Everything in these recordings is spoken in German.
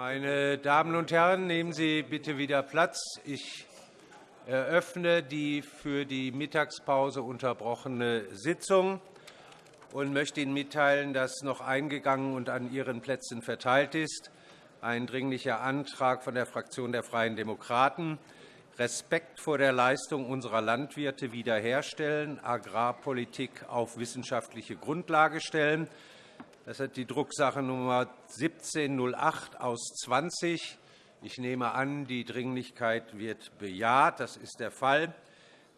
Meine Damen und Herren, nehmen Sie bitte wieder Platz. Ich eröffne die für die Mittagspause unterbrochene Sitzung und möchte Ihnen mitteilen, dass noch eingegangen und an Ihren Plätzen verteilt ist ein Dringlicher Antrag von der Fraktion der Freien Demokraten Respekt vor der Leistung unserer Landwirte wiederherstellen, Agrarpolitik auf wissenschaftliche Grundlage stellen. Das ist die Drucksache Nummer 1708 aus 20. Ich nehme an, die Dringlichkeit wird bejaht. Das ist der Fall.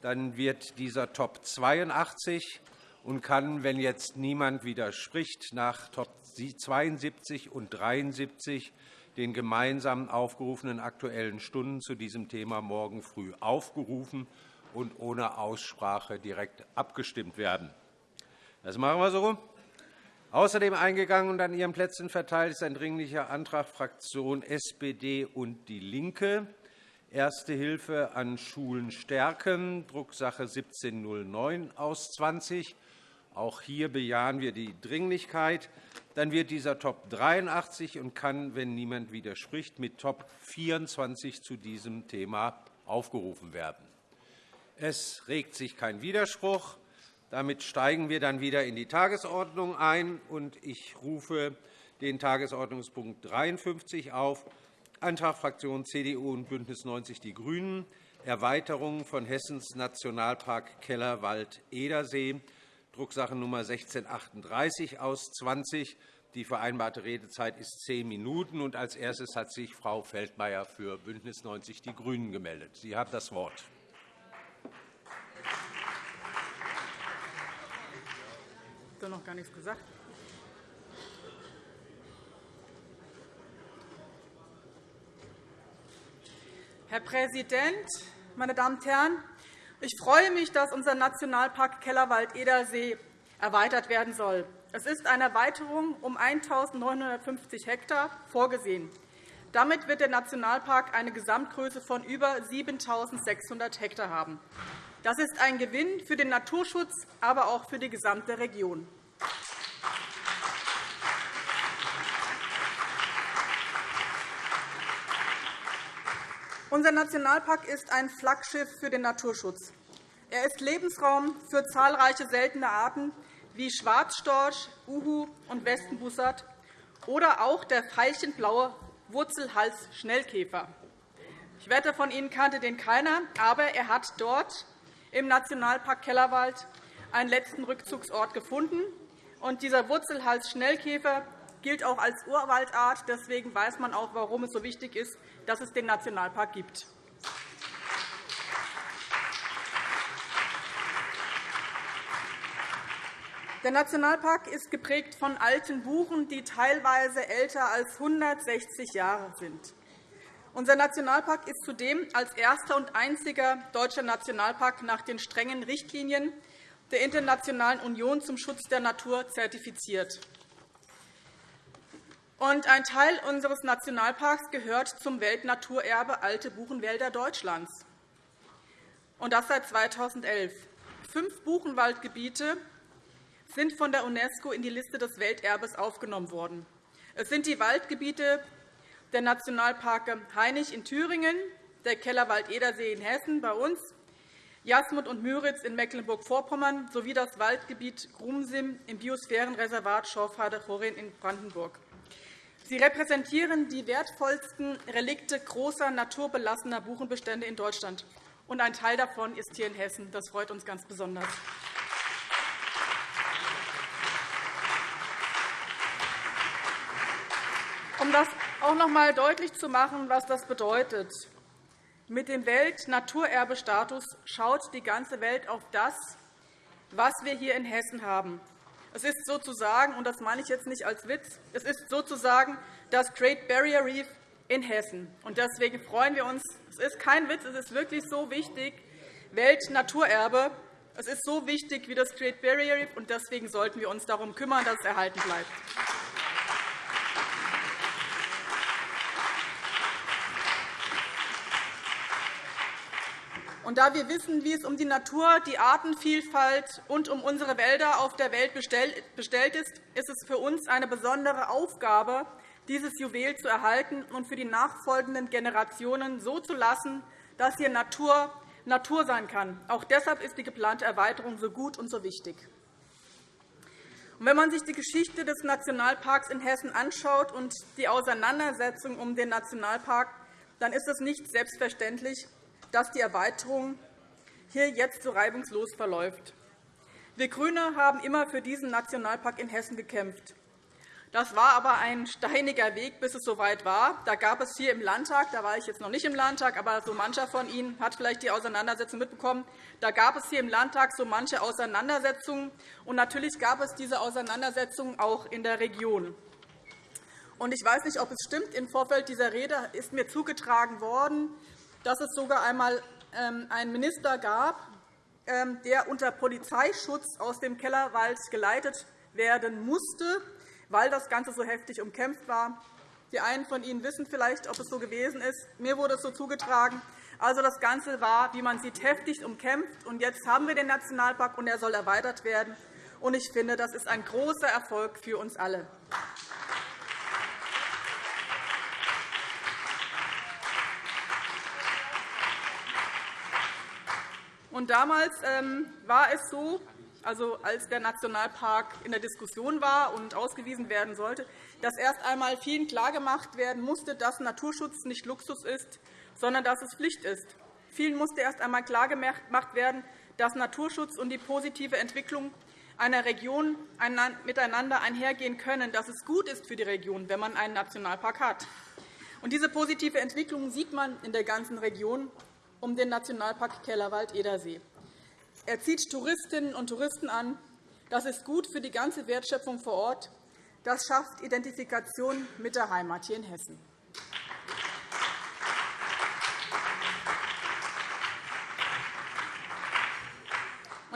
Dann wird dieser Top 82 und kann, wenn jetzt niemand widerspricht, nach Top 72 und 73 den gemeinsam aufgerufenen Aktuellen Stunden zu diesem Thema morgen früh aufgerufen und ohne Aussprache direkt abgestimmt werden. Das machen wir so. Außerdem eingegangen und an Ihren Plätzen verteilt ist ein Dringlicher Antrag Fraktion SPD und DIE LINKE, Erste Hilfe an Schulen stärken, Drucksache 1709 aus 20. Auch hier bejahen wir die Dringlichkeit. Dann wird dieser Top 83 und kann, wenn niemand widerspricht, mit Top 24 zu diesem Thema aufgerufen werden. Es regt sich kein Widerspruch. Damit steigen wir dann wieder in die Tagesordnung ein. Ich rufe den Tagesordnungspunkt 53 auf, Antrag Fraktion CDU und BÜNDNIS 90 die GRÜNEN, Erweiterung von Hessens Nationalpark Kellerwald-Edersee Drucksache Nummer 1638 aus 20. Die vereinbarte Redezeit ist zehn Minuten. Und als erstes hat sich Frau Feldmayer für BÜNDNIS 90 die GRÜNEN gemeldet. Sie haben das Wort. Habe noch gar nichts gesagt. Herr Präsident, meine Damen und Herren! Ich freue mich, dass unser Nationalpark Kellerwald-Edersee erweitert werden soll. Es ist eine Erweiterung um 1.950 Hektar vorgesehen. Damit wird der Nationalpark eine Gesamtgröße von über 7.600 Hektar haben. Das ist ein Gewinn für den Naturschutz, aber auch für die gesamte Region. Unser Nationalpark ist ein Flaggschiff für den Naturschutz. Er ist Lebensraum für zahlreiche seltene Arten wie Schwarzstorch, Uhu und Westenbussard oder auch der veilchenblaue Wurzelhals-Schnellkäfer. Ich wette, von Ihnen kannte den keiner, aber er hat dort im Nationalpark Kellerwald einen letzten Rückzugsort gefunden. Und dieser Wurzelhals-Schnellkäfer gilt auch als Urwaldart. Deswegen weiß man auch, warum es so wichtig ist, dass es den Nationalpark gibt. Der Nationalpark ist geprägt von alten Buchen, die teilweise älter als 160 Jahre sind. Unser Nationalpark ist zudem als erster und einziger deutscher Nationalpark nach den strengen Richtlinien der Internationalen Union zum Schutz der Natur zertifiziert. Ein Teil unseres Nationalparks gehört zum Weltnaturerbe Alte Buchenwälder Deutschlands, und das seit 2011. Fünf Buchenwaldgebiete sind von der UNESCO in die Liste des Welterbes aufgenommen worden. Es sind die Waldgebiete der Nationalparke Hainich in Thüringen, der Kellerwald-Edersee in Hessen bei uns, Jasmund und Müritz in Mecklenburg-Vorpommern sowie das Waldgebiet Grumsim im Biosphärenreservat Schorfheide-Chorin in Brandenburg. Sie repräsentieren die wertvollsten Relikte großer naturbelassener Buchenbestände in Deutschland. Und ein Teil davon ist hier in Hessen. Das freut uns ganz besonders. Um das auch noch einmal deutlich zu machen, was das bedeutet. Mit dem Weltnaturerbestatus schaut die ganze Welt auf das, was wir hier in Hessen haben. Es ist sozusagen, und das meine ich jetzt nicht als Witz, es ist sozusagen das Great Barrier Reef in Hessen. Und deswegen freuen wir uns. Es ist kein Witz, es ist wirklich so wichtig, Weltnaturerbe. Es ist so wichtig wie das Great Barrier Reef, und deswegen sollten wir uns darum kümmern, dass es erhalten bleibt. Und da wir wissen, wie es um die Natur, die Artenvielfalt und um unsere Wälder auf der Welt bestellt ist, ist es für uns eine besondere Aufgabe, dieses Juwel zu erhalten und für die nachfolgenden Generationen so zu lassen, dass hier Natur Natur sein kann. Auch deshalb ist die geplante Erweiterung so gut und so wichtig. wenn man sich die Geschichte des Nationalparks in Hessen anschaut und die Auseinandersetzung um den Nationalpark, dann ist es nicht selbstverständlich, dass die Erweiterung hier jetzt so reibungslos verläuft. Wir GRÜNE haben immer für diesen Nationalpark in Hessen gekämpft. Das war aber ein steiniger Weg, bis es soweit war. Da gab es hier im Landtag, da war ich jetzt noch nicht im Landtag, aber so mancher von Ihnen hat vielleicht die Auseinandersetzung mitbekommen. Da gab es hier im Landtag so manche Auseinandersetzungen. Und natürlich gab es diese Auseinandersetzungen auch in der Region. Und ich weiß nicht, ob es stimmt. Im Vorfeld dieser Rede ist mir zugetragen worden, dass es sogar einmal ähm, einen Minister gab, ähm, der unter Polizeischutz aus dem Kellerwald geleitet werden musste weil das Ganze so heftig umkämpft war. Die einen von Ihnen wissen vielleicht, ob es so gewesen ist. Mir wurde es so zugetragen. Also, das Ganze war, wie man sieht, heftig umkämpft. Und jetzt haben wir den Nationalpark, und er soll erweitert werden. Und ich finde, das ist ein großer Erfolg für uns alle. Und damals ähm, war es so, also als der Nationalpark in der Diskussion war und ausgewiesen werden sollte, dass erst einmal vielen klargemacht werden musste, dass Naturschutz nicht Luxus ist, sondern dass es Pflicht ist. Vielen musste erst einmal klargemacht werden, dass Naturschutz und die positive Entwicklung einer Region miteinander einhergehen können, dass es gut ist für die Region, wenn man einen Nationalpark hat. Und diese positive Entwicklung sieht man in der ganzen Region um den Nationalpark Kellerwald-Edersee. Er zieht Touristinnen und Touristen an. Das ist gut für die ganze Wertschöpfung vor Ort. Das schafft Identifikation mit der Heimat hier in Hessen.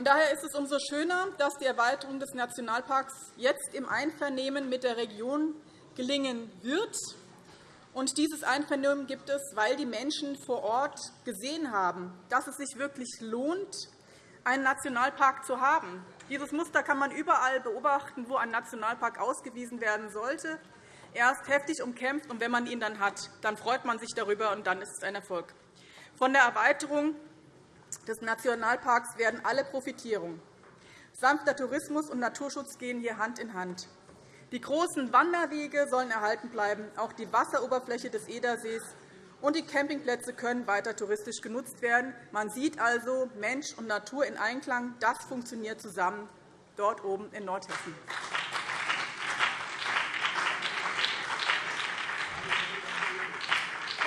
daher ist es umso schöner, dass die Erweiterung des Nationalparks jetzt im Einvernehmen mit der Region gelingen wird. Und dieses Einvernehmen gibt es, weil die Menschen vor Ort gesehen haben, dass es sich wirklich lohnt, einen Nationalpark zu haben. Dieses Muster kann man überall beobachten, wo ein Nationalpark ausgewiesen werden sollte. Er ist heftig umkämpft, und wenn man ihn dann hat, dann freut man sich darüber, und dann ist es ein Erfolg. Von der Erweiterung des Nationalparks werden alle profitieren. Sanfter Tourismus und Naturschutz gehen hier Hand in Hand. Die großen Wanderwege sollen erhalten bleiben. Auch die Wasseroberfläche des Edersees und die Campingplätze können weiter touristisch genutzt werden. Man sieht also Mensch und Natur in Einklang. Das funktioniert zusammen dort oben in Nordhessen.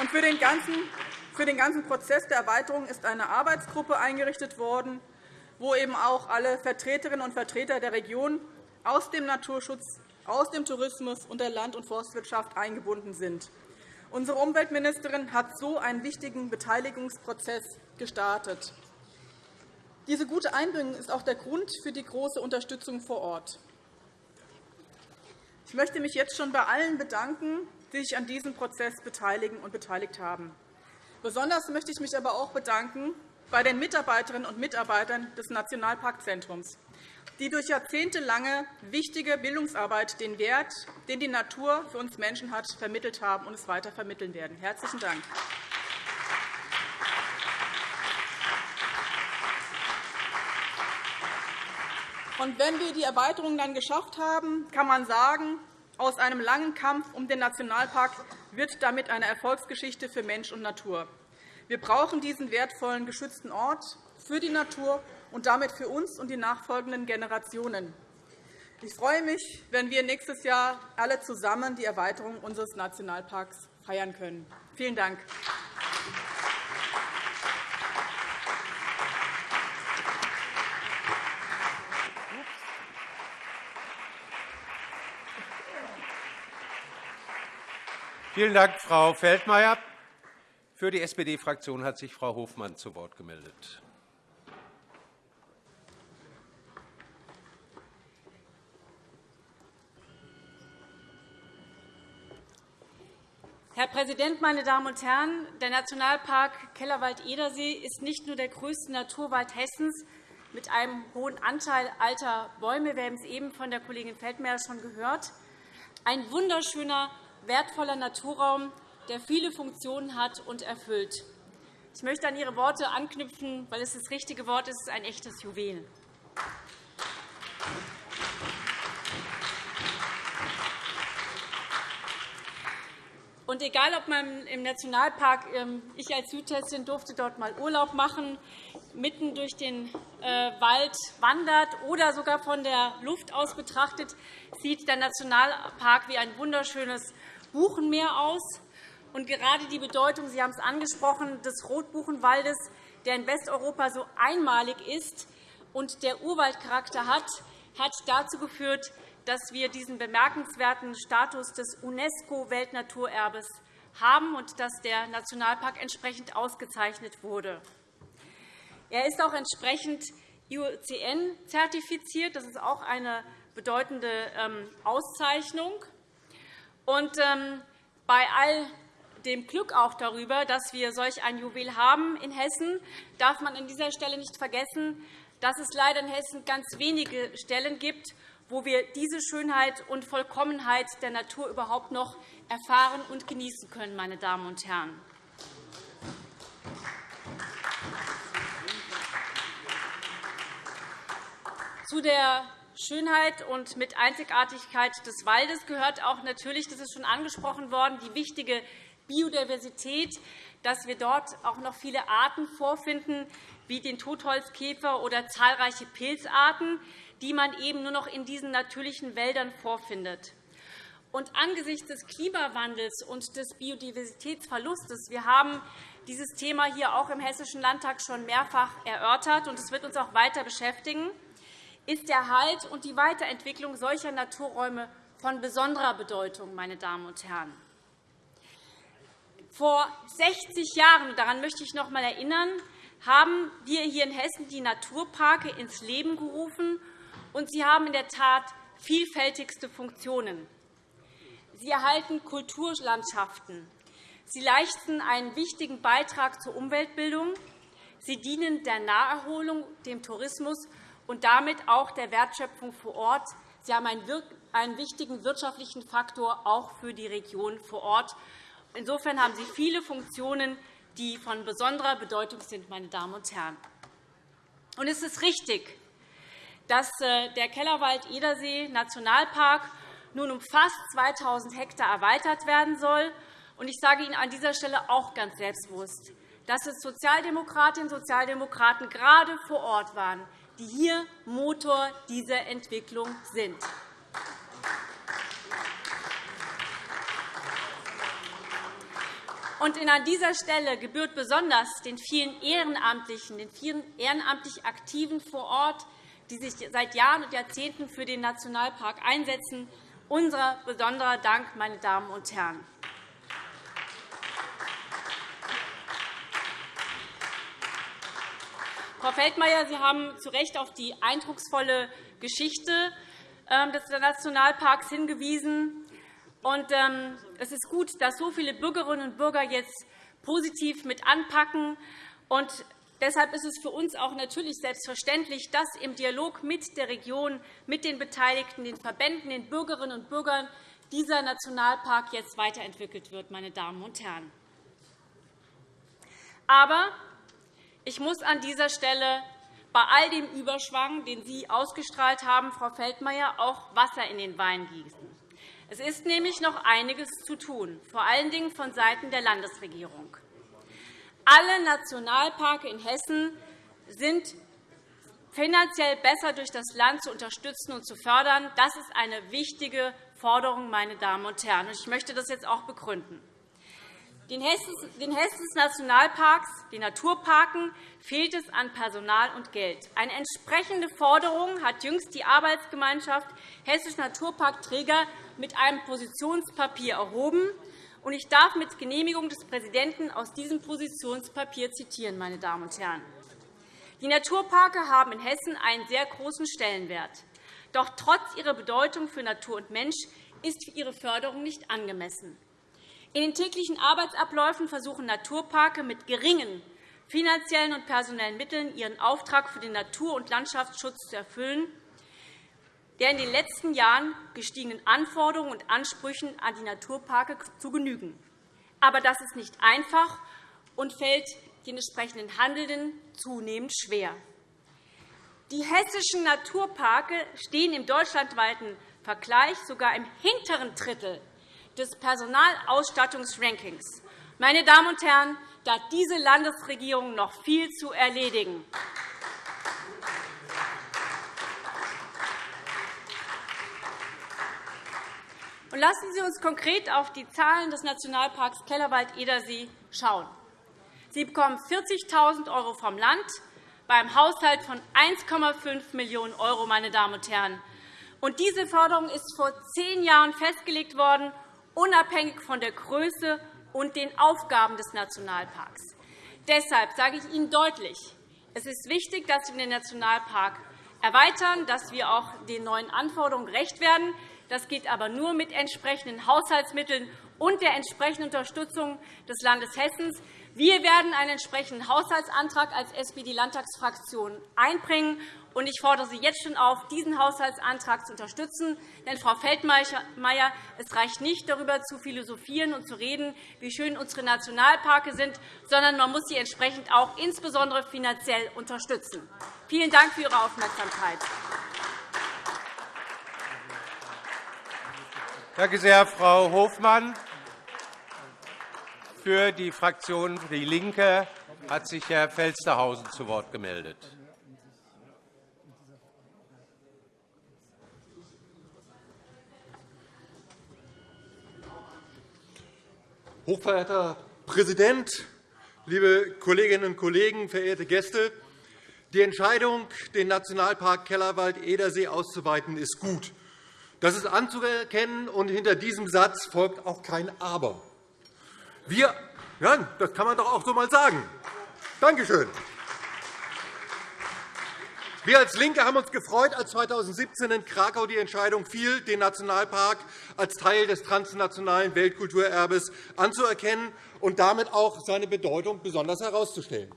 Und für den ganzen für den ganzen Prozess der Erweiterung ist eine Arbeitsgruppe eingerichtet worden, wo eben auch alle Vertreterinnen und Vertreter der Region aus dem Naturschutz, aus dem Tourismus und der Land- und Forstwirtschaft eingebunden sind. Unsere Umweltministerin hat so einen wichtigen Beteiligungsprozess gestartet. Diese gute Einbringung ist auch der Grund für die große Unterstützung vor Ort. Ich möchte mich jetzt schon bei allen bedanken, die sich an diesem Prozess beteiligen und beteiligt haben. Besonders möchte ich mich aber auch bedanken bei den Mitarbeiterinnen und Mitarbeitern des Nationalparkzentrums die durch jahrzehntelange wichtige Bildungsarbeit den Wert, den die Natur für uns Menschen hat, vermittelt haben und es weiter vermitteln werden. – Herzlichen Dank. Und wenn wir die Erweiterung dann geschafft haben, kann man sagen, aus einem langen Kampf um den Nationalpark wird damit eine Erfolgsgeschichte für Mensch und Natur. Wir brauchen diesen wertvollen geschützten Ort für die Natur und damit für uns und die nachfolgenden Generationen. Ich freue mich, wenn wir nächstes Jahr alle zusammen die Erweiterung unseres Nationalparks feiern können. Vielen Dank. Vielen Dank, Frau Feldmayer. Für die SPD-Fraktion hat sich Frau Hofmann zu Wort gemeldet. Herr Präsident, meine Damen und Herren! Der Nationalpark Kellerwald-Edersee ist nicht nur der größte Naturwald Hessens mit einem hohen Anteil alter Bäume. Wir haben es eben von der Kollegin Feldmayer schon gehört. Ein wunderschöner wertvoller Naturraum, der viele Funktionen hat und erfüllt. Ich möchte an Ihre Worte anknüpfen, weil es das richtige Wort ist. Es ist ein echtes Juwel. Und egal, ob man im Nationalpark, ähm, ich als Südhessin durfte dort mal Urlaub machen, mitten durch den äh, Wald wandert oder sogar von der Luft aus betrachtet, sieht der Nationalpark wie ein wunderschönes Buchenmeer aus. Und gerade die Bedeutung, Sie haben es angesprochen, des Rotbuchenwaldes, der in Westeuropa so einmalig ist und der Urwaldcharakter hat, hat dazu geführt, dass wir diesen bemerkenswerten Status des UNESCO-Weltnaturerbes haben und dass der Nationalpark entsprechend ausgezeichnet wurde. Er ist auch entsprechend IUCN-zertifiziert. Das ist auch eine bedeutende ähm, Auszeichnung. Und ähm, bei all dem Glück auch darüber, dass wir solch ein Juwel haben in Hessen, darf man an dieser Stelle nicht vergessen, dass es leider in Hessen ganz wenige Stellen gibt, wo wir diese Schönheit und Vollkommenheit der Natur überhaupt noch erfahren und genießen können. Meine Damen und Herren. Zu der Schönheit und mit Einzigartigkeit des Waldes gehört auch natürlich, das ist schon angesprochen worden, die wichtige Biodiversität, dass wir dort auch noch viele Arten vorfinden, wie den Totholzkäfer oder zahlreiche Pilzarten, die man eben nur noch in diesen natürlichen Wäldern vorfindet. Und angesichts des Klimawandels und des Biodiversitätsverlustes, wir haben dieses Thema hier auch im Hessischen Landtag schon mehrfach erörtert, und es wird uns auch weiter beschäftigen, ist der Halt und die Weiterentwicklung solcher Naturräume von besonderer Bedeutung. Meine Damen und Herren. Vor 60 Jahren, daran möchte ich noch einmal erinnern, haben wir hier in Hessen die Naturparke ins Leben gerufen und sie haben in der Tat vielfältigste Funktionen. Sie erhalten Kulturlandschaften. Sie leisten einen wichtigen Beitrag zur Umweltbildung. Sie dienen der Naherholung, dem Tourismus und damit auch der Wertschöpfung vor Ort. Sie haben einen wichtigen wirtschaftlichen Faktor auch für die Region vor Ort. Insofern haben sie viele Funktionen, die von besonderer Bedeutung sind. Meine Damen und Herren. Und es ist richtig, dass äh, der Kellerwald-Edersee-Nationalpark nun um fast 2.000 Hektar erweitert werden soll. Ich sage Ihnen an dieser Stelle auch ganz selbstbewusst, dass es Sozialdemokratinnen und Sozialdemokraten gerade vor Ort waren, die hier Motor dieser Entwicklung sind. Und an dieser Stelle gebührt besonders den vielen Ehrenamtlichen, den vielen ehrenamtlich Aktiven vor Ort, die sich seit Jahren und Jahrzehnten für den Nationalpark einsetzen, unser besonderer Dank, meine Damen und Herren. Frau Feldmayer, Sie haben zu Recht auf die eindrucksvolle Geschichte ähm, des Nationalparks hingewiesen. Ähm, es ist gut, dass so viele Bürgerinnen und Bürger jetzt positiv mit anpacken. Deshalb ist es für uns auch natürlich selbstverständlich, dass im Dialog mit der Region, mit den Beteiligten, den Verbänden, den Bürgerinnen und Bürgern dieser Nationalpark jetzt weiterentwickelt wird. Meine Damen und Herren. Aber ich muss an dieser Stelle bei all dem Überschwang, den Sie ausgestrahlt haben, Frau Feldmayer, auch Wasser in den Wein gießen. Es ist nämlich noch einiges zu tun, vor allen Dingen vonseiten der Landesregierung. Alle Nationalparke in Hessen sind finanziell besser durch das Land zu unterstützen und zu fördern. Das ist eine wichtige Forderung, meine Damen und Herren. Ich möchte das jetzt auch begründen. Den Hessens Nationalparks, den Naturparken, fehlt es an Personal und Geld. Eine entsprechende Forderung hat jüngst die Arbeitsgemeinschaft Hessische Naturparkträger mit einem Positionspapier erhoben. Ich darf mit Genehmigung des Präsidenten aus diesem Positionspapier zitieren. Meine Damen und Herren. Die Naturparke haben in Hessen einen sehr großen Stellenwert. Doch trotz ihrer Bedeutung für Natur und Mensch ist ihre Förderung nicht angemessen. In den täglichen Arbeitsabläufen versuchen Naturparke mit geringen finanziellen und personellen Mitteln ihren Auftrag für den Natur- und Landschaftsschutz zu erfüllen. Der in den letzten Jahren gestiegenen Anforderungen und Ansprüchen an die Naturparke zu genügen. Aber das ist nicht einfach und fällt den entsprechenden Handelnden zunehmend schwer. Die hessischen Naturparke stehen im deutschlandweiten Vergleich sogar im hinteren Drittel des Personalausstattungsrankings. Meine Damen und Herren, da hat diese Landesregierung noch viel zu erledigen. Lassen Sie uns konkret auf die Zahlen des Nationalparks Kellerwald-Edersee schauen. Sie bekommen 40.000 € vom Land beim Haushalt von 1,5 Millionen €. Meine Damen und Herren. Und diese Förderung ist vor zehn Jahren festgelegt worden, unabhängig von der Größe und den Aufgaben des Nationalparks. Deshalb sage ich Ihnen deutlich, es ist wichtig, dass wir den Nationalpark erweitern, dass wir auch den neuen Anforderungen gerecht werden. Das geht aber nur mit entsprechenden Haushaltsmitteln und der entsprechenden Unterstützung des Landes Hessen. Wir werden einen entsprechenden Haushaltsantrag als SPD-Landtagsfraktion einbringen. Ich fordere Sie jetzt schon auf, diesen Haushaltsantrag zu unterstützen. Denn, Frau Feldmayer, es reicht nicht, darüber zu philosophieren und zu reden, wie schön unsere Nationalparke sind, sondern man muss sie entsprechend auch insbesondere finanziell unterstützen. Vielen Dank für Ihre Aufmerksamkeit. Danke sehr, Frau Hofmann. Für die Fraktion DIE LINKE hat sich Herr Felstehausen zu Wort gemeldet. Hochverehrter Präsident, liebe Kolleginnen und Kollegen, verehrte Gäste! Die Entscheidung, den Nationalpark Kellerwald-Edersee auszuweiten, ist gut. Das ist anzuerkennen, und hinter diesem Satz folgt auch kein Aber. Wir, ja, das kann man doch auch so einmal sagen. Danke schön. Wir als LINKE haben uns gefreut, als 2017 in Krakau die Entscheidung fiel, den Nationalpark als Teil des transnationalen Weltkulturerbes anzuerkennen und damit auch seine Bedeutung besonders herauszustellen.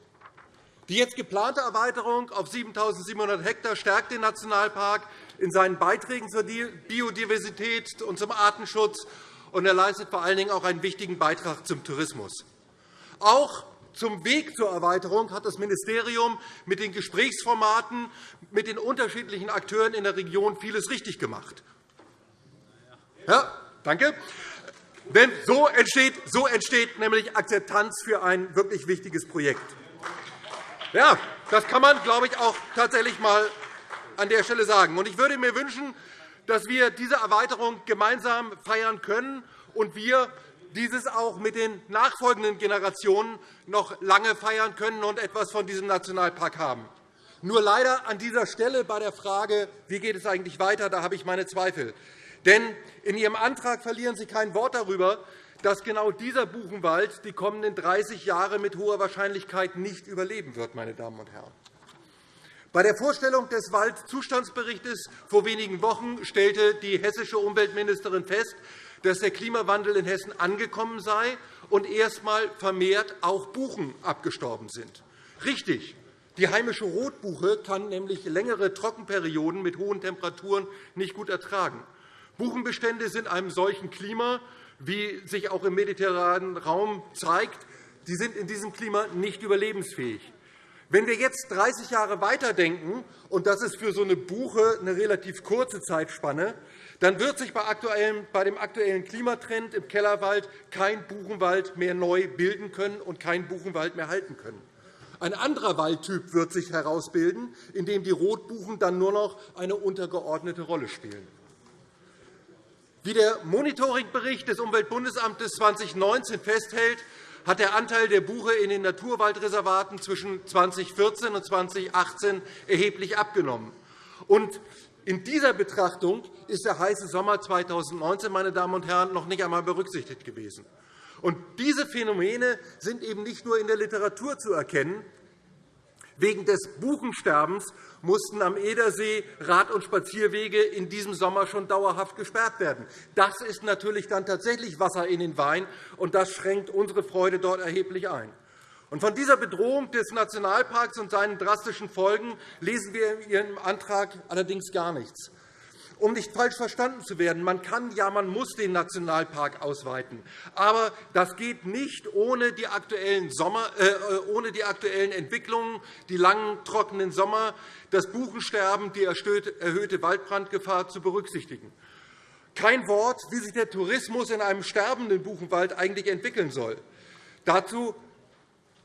Die jetzt geplante Erweiterung auf 7.700 Hektar stärkt den Nationalpark in seinen Beiträgen zur Biodiversität und zum Artenschutz, und er leistet vor allen Dingen auch einen wichtigen Beitrag zum Tourismus. Auch zum Weg zur Erweiterung hat das Ministerium mit den Gesprächsformaten mit den unterschiedlichen Akteuren in der Region vieles richtig gemacht. Ja, danke. Denn so entsteht, so entsteht nämlich Akzeptanz für ein wirklich wichtiges Projekt. Ja, das kann man, glaube ich, auch tatsächlich einmal an der Stelle sagen. Ich würde mir wünschen, dass wir diese Erweiterung gemeinsam feiern können und wir dieses auch mit den nachfolgenden Generationen noch lange feiern können und etwas von diesem Nationalpark haben. Nur leider an dieser Stelle bei der Frage, wie geht es eigentlich weiter, da habe ich meine Zweifel. Denn in Ihrem Antrag verlieren Sie kein Wort darüber, dass genau dieser Buchenwald die kommenden 30 Jahre mit hoher Wahrscheinlichkeit nicht überleben wird. Meine Damen und Herren. Bei der Vorstellung des Waldzustandsberichts vor wenigen Wochen stellte die hessische Umweltministerin fest, dass der Klimawandel in Hessen angekommen sei und erstmal vermehrt auch Buchen abgestorben sind. Richtig. Die heimische Rotbuche kann nämlich längere Trockenperioden mit hohen Temperaturen nicht gut ertragen. Buchenbestände sind einem solchen Klima, wie sich auch im mediterranen Raum zeigt, die sind in diesem Klima nicht überlebensfähig. Wenn wir jetzt 30 Jahre weiterdenken, und das ist für so eine Buche eine relativ kurze Zeitspanne, dann wird sich bei dem aktuellen Klimatrend im Kellerwald kein Buchenwald mehr neu bilden können und kein Buchenwald mehr halten können. Ein anderer Waldtyp wird sich herausbilden, in dem die Rotbuchen dann nur noch eine untergeordnete Rolle spielen. Wie der Monitoringbericht des Umweltbundesamtes 2019 festhält, hat der Anteil der Buche in den Naturwaldreservaten zwischen 2014 und 2018 erheblich abgenommen. In dieser Betrachtung ist der heiße Sommer 2019 meine Damen und Herren, noch nicht einmal berücksichtigt gewesen. Diese Phänomene sind eben nicht nur in der Literatur zu erkennen. Wegen des Buchensterbens mussten am Edersee Rad- und Spazierwege in diesem Sommer schon dauerhaft gesperrt werden. Das ist natürlich dann tatsächlich Wasser in den Wein, und das schränkt unsere Freude dort erheblich ein. Von dieser Bedrohung des Nationalparks und seinen drastischen Folgen lesen wir in Ihrem Antrag allerdings gar nichts. Um nicht falsch verstanden zu werden, man kann, ja, man muss den Nationalpark ausweiten. Aber das geht nicht ohne die aktuellen, Sommer, äh, ohne die aktuellen Entwicklungen, die langen, trockenen Sommer, das Buchensterben, die erhöhte Waldbrandgefahr zu berücksichtigen. Kein Wort, wie sich der Tourismus in einem sterbenden Buchenwald eigentlich entwickeln soll. Dazu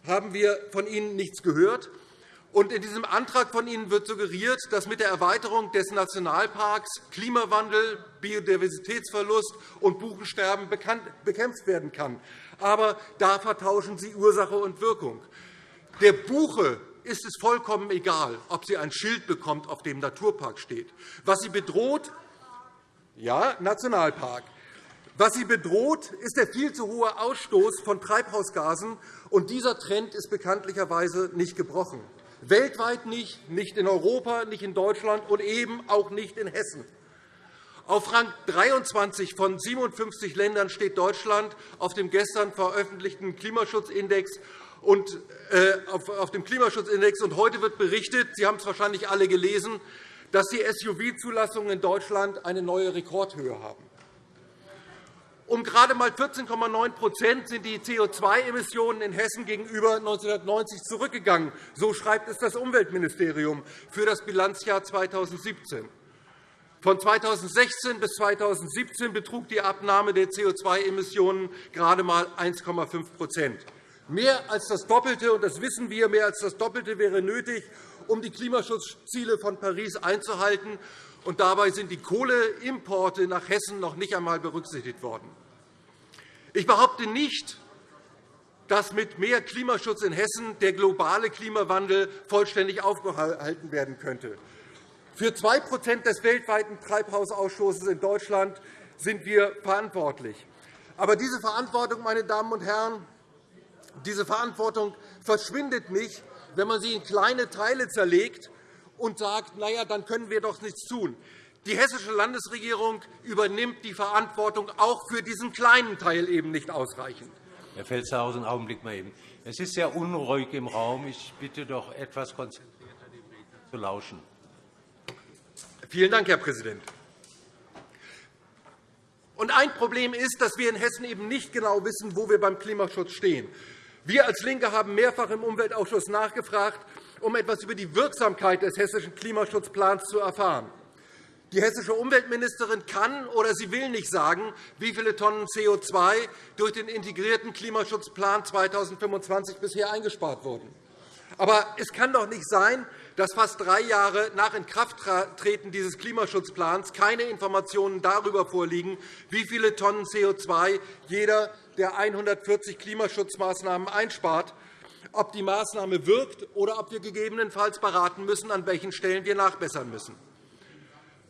haben wir von Ihnen nichts gehört. Und in diesem Antrag von Ihnen wird suggeriert, dass mit der Erweiterung des Nationalparks Klimawandel, Biodiversitätsverlust und Buchensterben bekämpft werden kann. Aber da vertauschen Sie Ursache und Wirkung. Der Buche ist es vollkommen egal, ob sie ein Schild bekommt, auf dem Naturpark steht. Was sie bedroht, ja, Nationalpark. Was sie bedroht, ist der viel zu hohe Ausstoß von Treibhausgasen, und dieser Trend ist bekanntlicherweise nicht gebrochen. Weltweit nicht, nicht in Europa, nicht in Deutschland und eben auch nicht in Hessen. Auf Rang 23 von 57 Ländern steht Deutschland auf dem gestern veröffentlichten Klimaschutzindex. Und, äh, auf dem Klimaschutzindex. Und heute wird berichtet, Sie haben es wahrscheinlich alle gelesen, dass die SUV-Zulassungen in Deutschland eine neue Rekordhöhe haben. Um gerade einmal 14,9% sind die CO2-Emissionen in Hessen gegenüber 1990 zurückgegangen. So schreibt es das Umweltministerium für das Bilanzjahr 2017. Von 2016 bis 2017 betrug die Abnahme der CO2-Emissionen gerade einmal 1,5% Mehr als das Doppelte, und das wissen wir, mehr als das Doppelte wäre nötig, um die Klimaschutzziele von Paris einzuhalten und dabei sind die Kohleimporte nach Hessen noch nicht einmal berücksichtigt worden. Ich behaupte nicht, dass mit mehr Klimaschutz in Hessen der globale Klimawandel vollständig aufgehalten werden könnte. Für 2% des weltweiten Treibhausausstoßes in Deutschland sind wir verantwortlich. Aber diese Verantwortung, meine Damen und Herren, diese Verantwortung verschwindet nicht, wenn man sie in kleine Teile zerlegt und sagt, na ja, dann können wir doch nichts tun. Die hessische Landesregierung übernimmt die Verantwortung auch für diesen kleinen Teil eben nicht ausreichend. Herr Felstehausen, einen Augenblick mal eben. Es ist sehr unruhig im Raum. Ich bitte doch, etwas konzentrierter dem Redner zu lauschen. Vielen Dank, Herr Präsident. Und ein Problem ist, dass wir in Hessen eben nicht genau wissen, wo wir beim Klimaschutz stehen. Wir als LINKE haben mehrfach im Umweltausschuss nachgefragt, um etwas über die Wirksamkeit des hessischen Klimaschutzplans zu erfahren. Die hessische Umweltministerin kann oder sie will nicht sagen, wie viele Tonnen CO2 durch den integrierten Klimaschutzplan 2025 bisher eingespart wurden. Aber es kann doch nicht sein, dass fast drei Jahre nach Inkrafttreten dieses Klimaschutzplans keine Informationen darüber vorliegen, wie viele Tonnen CO2 jeder der 140 Klimaschutzmaßnahmen einspart ob die Maßnahme wirkt oder ob wir gegebenenfalls beraten müssen, an welchen Stellen wir nachbessern müssen.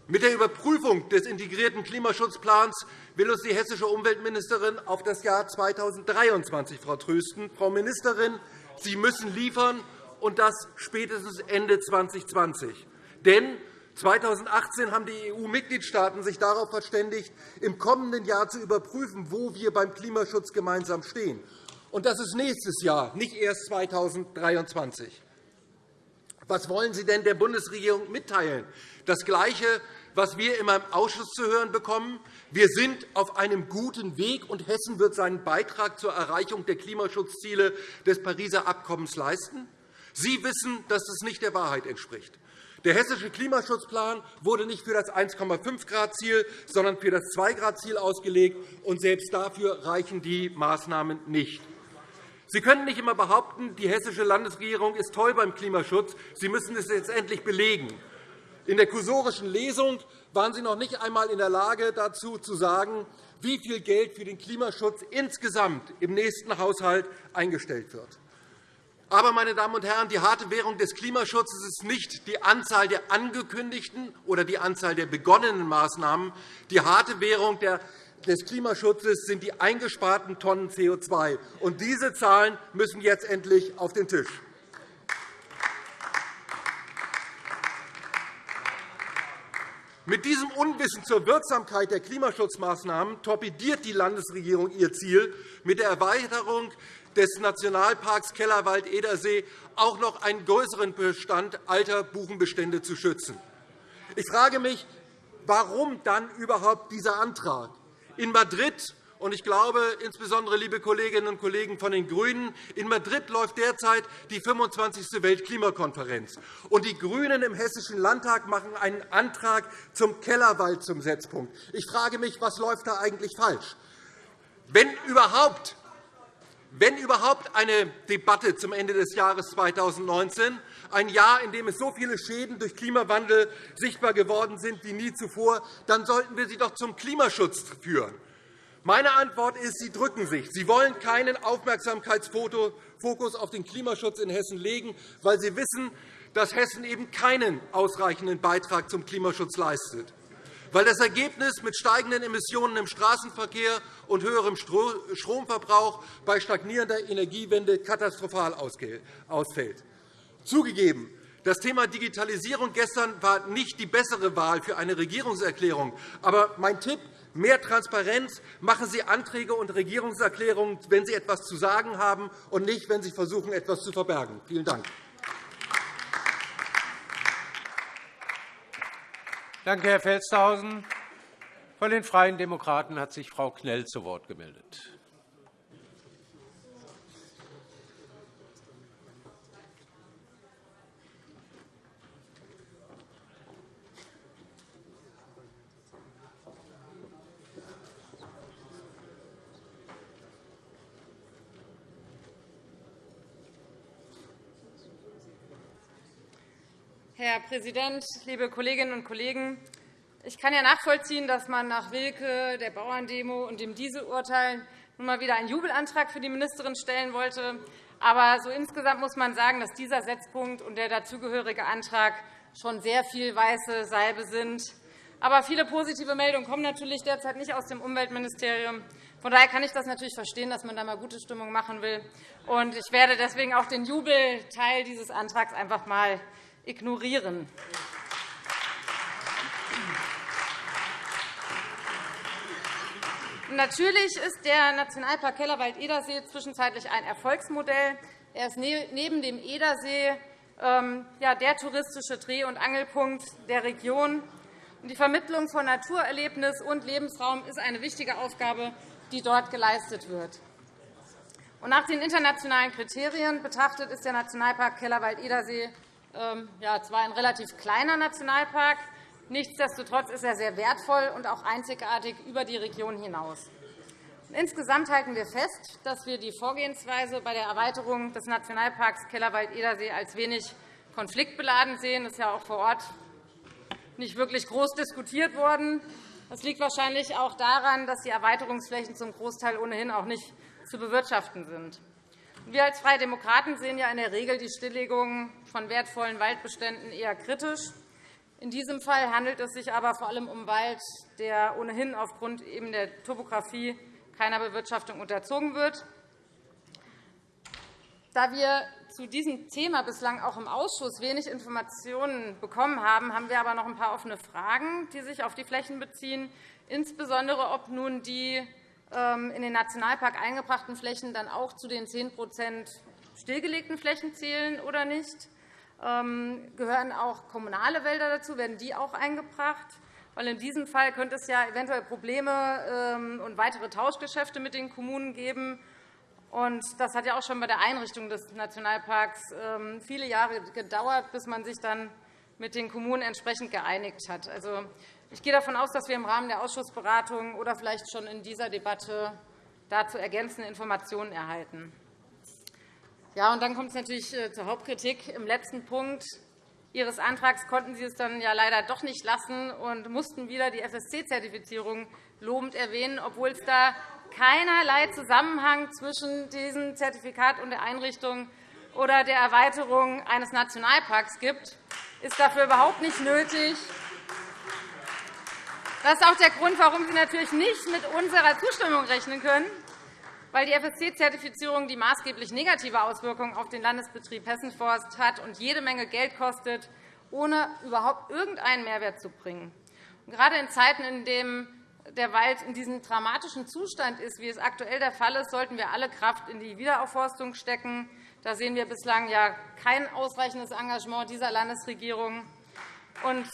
Mit der Überprüfung des integrierten Klimaschutzplans will uns die hessische Umweltministerin auf das Jahr 2023 vertrösten. Frau Ministerin, Sie müssen liefern, und das spätestens Ende 2020. Denn 2018 haben die EU-Mitgliedstaaten sich darauf verständigt, im kommenden Jahr zu überprüfen, wo wir beim Klimaschutz gemeinsam stehen. Und das ist nächstes Jahr, nicht erst 2023. Was wollen Sie denn der Bundesregierung mitteilen? Das Gleiche, was wir immer im Ausschuss zu hören bekommen. Wir sind auf einem guten Weg, und Hessen wird seinen Beitrag zur Erreichung der Klimaschutzziele des Pariser Abkommens leisten. Sie wissen, dass das nicht der Wahrheit entspricht. Der hessische Klimaschutzplan wurde nicht für das 1,5-Grad-Ziel, sondern für das 2-Grad-Ziel ausgelegt, und selbst dafür reichen die Maßnahmen nicht. Sie können nicht immer behaupten, die hessische Landesregierung ist toll beim Klimaschutz. Sie müssen es jetzt endlich belegen. In der kursorischen Lesung waren Sie noch nicht einmal in der Lage, dazu zu sagen, wie viel Geld für den Klimaschutz insgesamt im nächsten Haushalt eingestellt wird. Aber, meine Damen und Herren, die harte Währung des Klimaschutzes ist nicht die Anzahl der angekündigten oder die Anzahl der begonnenen Maßnahmen. Die harte Währung der des Klimaschutzes sind die eingesparten Tonnen CO2. Und diese Zahlen müssen jetzt endlich auf den Tisch. Mit diesem Unwissen zur Wirksamkeit der Klimaschutzmaßnahmen torpediert die Landesregierung ihr Ziel, mit der Erweiterung des Nationalparks Kellerwald-Edersee auch noch einen größeren Bestand alter Buchenbestände zu schützen. Ich frage mich, Warum dann überhaupt dieser Antrag? In Madrid und ich glaube, insbesondere, liebe Kolleginnen und Kollegen von den GRÜNEN, in Madrid läuft derzeit die 25. Weltklimakonferenz. Und die GRÜNEN im Hessischen Landtag machen einen Antrag zum Kellerwald zum Setzpunkt. Ich frage mich, was läuft da eigentlich falsch? Wenn überhaupt, wenn überhaupt eine Debatte zum Ende des Jahres 2019, ein Jahr, in dem es so viele Schäden durch Klimawandel sichtbar geworden sind wie nie zuvor, dann sollten wir sie doch zum Klimaschutz führen. Meine Antwort ist, Sie drücken sich. Sie wollen keinen Aufmerksamkeitsfokus auf den Klimaschutz in Hessen legen, weil Sie wissen, dass Hessen eben keinen ausreichenden Beitrag zum Klimaschutz leistet, weil das Ergebnis mit steigenden Emissionen im Straßenverkehr und höherem Stromverbrauch bei stagnierender Energiewende katastrophal ausfällt. Zugegeben, das Thema Digitalisierung gestern war nicht die bessere Wahl für eine Regierungserklärung. Aber mein Tipp mehr Transparenz, machen Sie Anträge und Regierungserklärungen, wenn Sie etwas zu sagen haben, und nicht, wenn Sie versuchen, etwas zu verbergen. Vielen Dank. Danke, Herr Felstehausen. Von den Freien Demokraten hat sich Frau Knell zu Wort gemeldet. Herr Präsident, liebe Kolleginnen und Kollegen! Ich kann ja nachvollziehen, dass man nach Wilke, der Bauerndemo und dem Dieselurteil nun mal wieder einen Jubelantrag für die Ministerin stellen wollte. Aber so insgesamt muss man sagen, dass dieser Setzpunkt und der dazugehörige Antrag schon sehr viel weiße Salbe sind. Aber viele positive Meldungen kommen natürlich derzeit nicht aus dem Umweltministerium. Von daher kann ich das natürlich verstehen, dass man da mal gute Stimmung machen will. Ich werde deswegen auch den Jubelteil dieses Antrags einfach mal ignorieren. Natürlich ist der Nationalpark Kellerwald-Edersee zwischenzeitlich ein Erfolgsmodell. Er ist neben dem Edersee ähm, der touristische Dreh- und Angelpunkt der Region. Die Vermittlung von Naturerlebnis und Lebensraum ist eine wichtige Aufgabe, die dort geleistet wird. Nach den internationalen Kriterien betrachtet ist der Nationalpark Kellerwald-Edersee ja, zwar ein relativ kleiner Nationalpark, nichtsdestotrotz ist er sehr wertvoll und auch einzigartig über die Region hinaus. Insgesamt halten wir fest, dass wir die Vorgehensweise bei der Erweiterung des Nationalparks Kellerwald-Edersee als wenig konfliktbeladen sehen. Das ist ja auch vor Ort nicht wirklich groß diskutiert worden. Das liegt wahrscheinlich auch daran, dass die Erweiterungsflächen zum Großteil ohnehin auch nicht zu bewirtschaften sind. Wir als Freie Demokraten sehen ja in der Regel die Stilllegung von wertvollen Waldbeständen eher kritisch. In diesem Fall handelt es sich aber vor allem um Wald, der ohnehin aufgrund eben der Topografie keiner Bewirtschaftung unterzogen wird. Da wir zu diesem Thema bislang auch im Ausschuss wenig Informationen bekommen haben, haben wir aber noch ein paar offene Fragen, die sich auf die Flächen beziehen, insbesondere ob nun die in den Nationalpark eingebrachten Flächen dann auch zu den 10% stillgelegten Flächen zählen oder nicht? Ähm, gehören auch kommunale Wälder dazu? Werden die auch eingebracht? Weil in diesem Fall könnte es ja eventuell Probleme ähm, und weitere Tauschgeschäfte mit den Kommunen geben. Das hat ja auch schon bei der Einrichtung des Nationalparks viele Jahre gedauert, bis man sich dann mit den Kommunen entsprechend geeinigt hat. Also, ich gehe davon aus, dass wir im Rahmen der Ausschussberatungen oder vielleicht schon in dieser Debatte dazu ergänzende Informationen erhalten. Ja, und dann kommt es natürlich äh, zur Hauptkritik. Im letzten Punkt Ihres Antrags konnten Sie es dann ja leider doch nicht lassen und mussten wieder die FSC-Zertifizierung lobend erwähnen, obwohl es da keinerlei Zusammenhang zwischen diesem Zertifikat und der Einrichtung oder der Erweiterung eines Nationalparks gibt. Ist dafür überhaupt nicht nötig. Das ist auch der Grund, warum Sie natürlich nicht mit unserer Zustimmung rechnen können, weil die FSC-Zertifizierung die maßgeblich negative Auswirkungen auf den Landesbetrieb Hessenforst hat und jede Menge Geld kostet, ohne überhaupt irgendeinen Mehrwert zu bringen. Gerade in Zeiten, in denen der Wald in diesem dramatischen Zustand ist, wie es aktuell der Fall ist, sollten wir alle Kraft in die Wiederaufforstung stecken. Da sehen wir bislang ja kein ausreichendes Engagement dieser Landesregierung. Und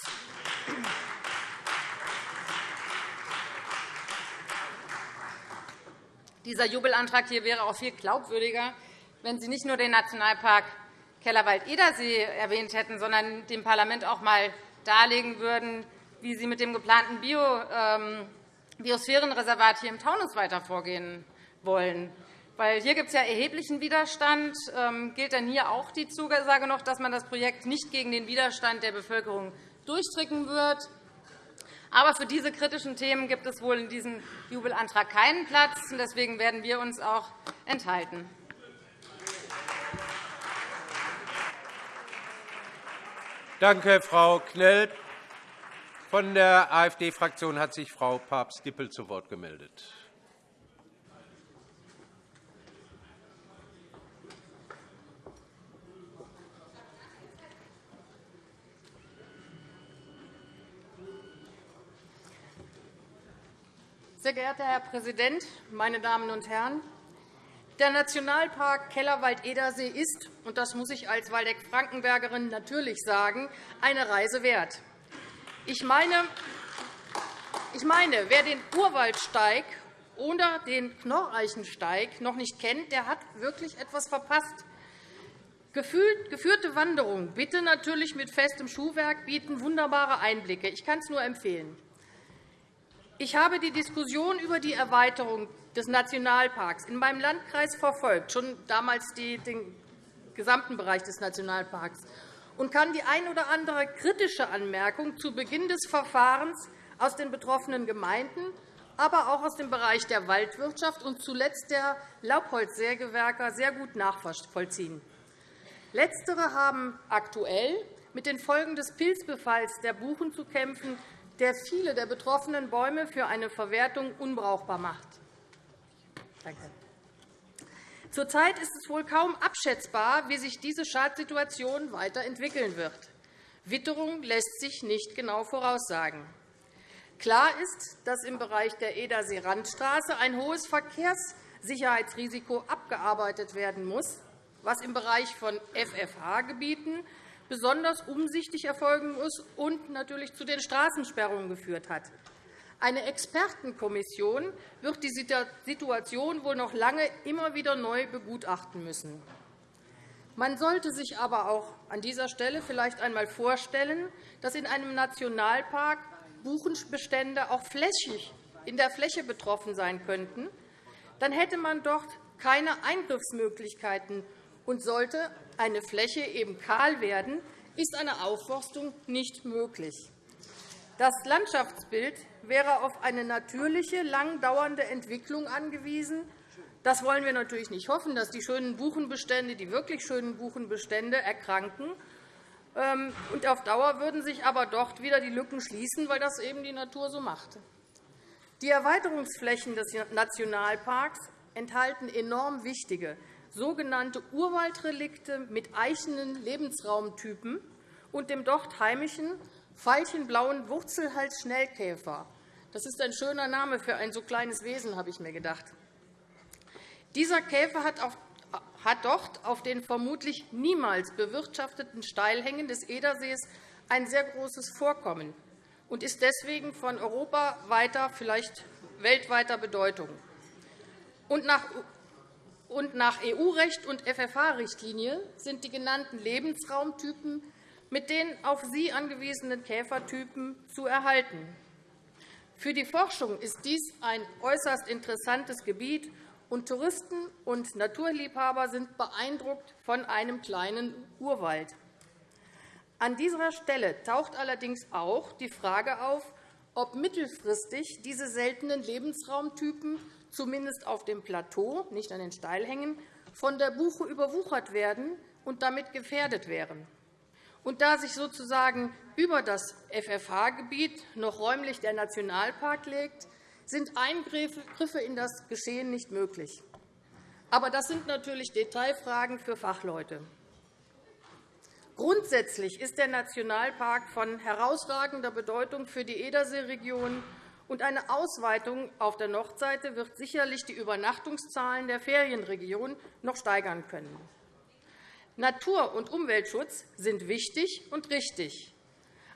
Dieser Jubelantrag hier wäre auch viel glaubwürdiger, wenn Sie nicht nur den Nationalpark Kellerwald-Edersee erwähnt hätten, sondern dem Parlament auch einmal darlegen würden, wie Sie mit dem geplanten ähm, Biosphärenreservat hier im Taunus weiter vorgehen wollen. Weil hier gibt es ja erheblichen Widerstand. Ähm, gilt denn hier auch die Zusage noch, dass man das Projekt nicht gegen den Widerstand der Bevölkerung durchstricken wird? Aber für diese kritischen Themen gibt es wohl in diesem Jubelantrag keinen Platz. Deswegen werden wir uns auch enthalten. Danke, Frau Knell. Von der AfD-Fraktion hat sich Frau Papst-Dippel zu Wort gemeldet. Sehr geehrter Herr Präsident, meine Damen und Herren! Der Nationalpark Kellerwald-Edersee ist, und das muss ich als Waldeck-Frankenbergerin natürlich sagen, eine Reise wert. Ich meine, wer den Urwaldsteig oder den Knorreichensteig noch nicht kennt, der hat wirklich etwas verpasst. Geführte Wanderungen, bitte natürlich mit festem Schuhwerk, bieten wunderbare Einblicke. Ich kann es nur empfehlen. Ich habe die Diskussion über die Erweiterung des Nationalparks in meinem Landkreis verfolgt, schon damals den gesamten Bereich des Nationalparks, und kann die ein oder andere kritische Anmerkung zu Beginn des Verfahrens aus den betroffenen Gemeinden, aber auch aus dem Bereich der Waldwirtschaft und zuletzt der Laubholzsägewerker sehr gut nachvollziehen. Letztere haben aktuell mit den Folgen des Pilzbefalls der Buchen zu kämpfen, der viele der betroffenen Bäume für eine Verwertung unbrauchbar macht. Danke. Zurzeit ist es wohl kaum abschätzbar, wie sich diese Schadsituation weiterentwickeln wird. Witterung lässt sich nicht genau voraussagen. Klar ist, dass im Bereich der Edersee-Randstraße ein hohes Verkehrssicherheitsrisiko abgearbeitet werden muss, was im Bereich von FFH-Gebieten besonders umsichtig erfolgen muss und natürlich zu den Straßensperrungen geführt hat. Eine Expertenkommission wird die Situation wohl noch lange immer wieder neu begutachten müssen. Man sollte sich aber auch an dieser Stelle vielleicht einmal vorstellen, dass in einem Nationalpark Buchenbestände auch flächig in der Fläche betroffen sein könnten. Dann hätte man dort keine Eingriffsmöglichkeiten und sollte eine Fläche eben kahl werden, ist eine Aufforstung nicht möglich. Das Landschaftsbild wäre auf eine natürliche, lang dauernde Entwicklung angewiesen. Das wollen wir natürlich nicht hoffen, dass die schönen Buchenbestände, die wirklich schönen Buchenbestände erkranken. Ähm, und auf Dauer würden sich aber dort wieder die Lücken schließen, weil das eben die Natur so macht. Die Erweiterungsflächen des Nationalparks enthalten enorm wichtige, sogenannte Urwaldrelikte mit eichenen Lebensraumtypen und dem dort heimischen veilchenblauen Wurzelhals-Schnellkäfer. Das ist ein schöner Name für ein so kleines Wesen, habe ich mir gedacht. Dieser Käfer hat dort auf den vermutlich niemals bewirtschafteten Steilhängen des Edersees ein sehr großes Vorkommen und ist deswegen von europaweiter, vielleicht weltweiter Bedeutung. Und nach und nach EU-Recht und FFH-Richtlinie sind die genannten Lebensraumtypen mit den auf sie angewiesenen Käfertypen zu erhalten. Für die Forschung ist dies ein äußerst interessantes Gebiet, und Touristen und Naturliebhaber sind beeindruckt von einem kleinen Urwald. An dieser Stelle taucht allerdings auch die Frage auf, ob mittelfristig diese seltenen Lebensraumtypen zumindest auf dem Plateau, nicht an den Steilhängen, von der Buche überwuchert werden und damit gefährdet wären. Und da sich sozusagen über das FFH-Gebiet noch räumlich der Nationalpark legt, sind Eingriffe in das Geschehen nicht möglich. Aber das sind natürlich Detailfragen für Fachleute. Grundsätzlich ist der Nationalpark von herausragender Bedeutung für die Ederseeregion und eine Ausweitung auf der Nordseite wird sicherlich die Übernachtungszahlen der Ferienregion noch steigern können. Natur- und Umweltschutz sind wichtig und richtig.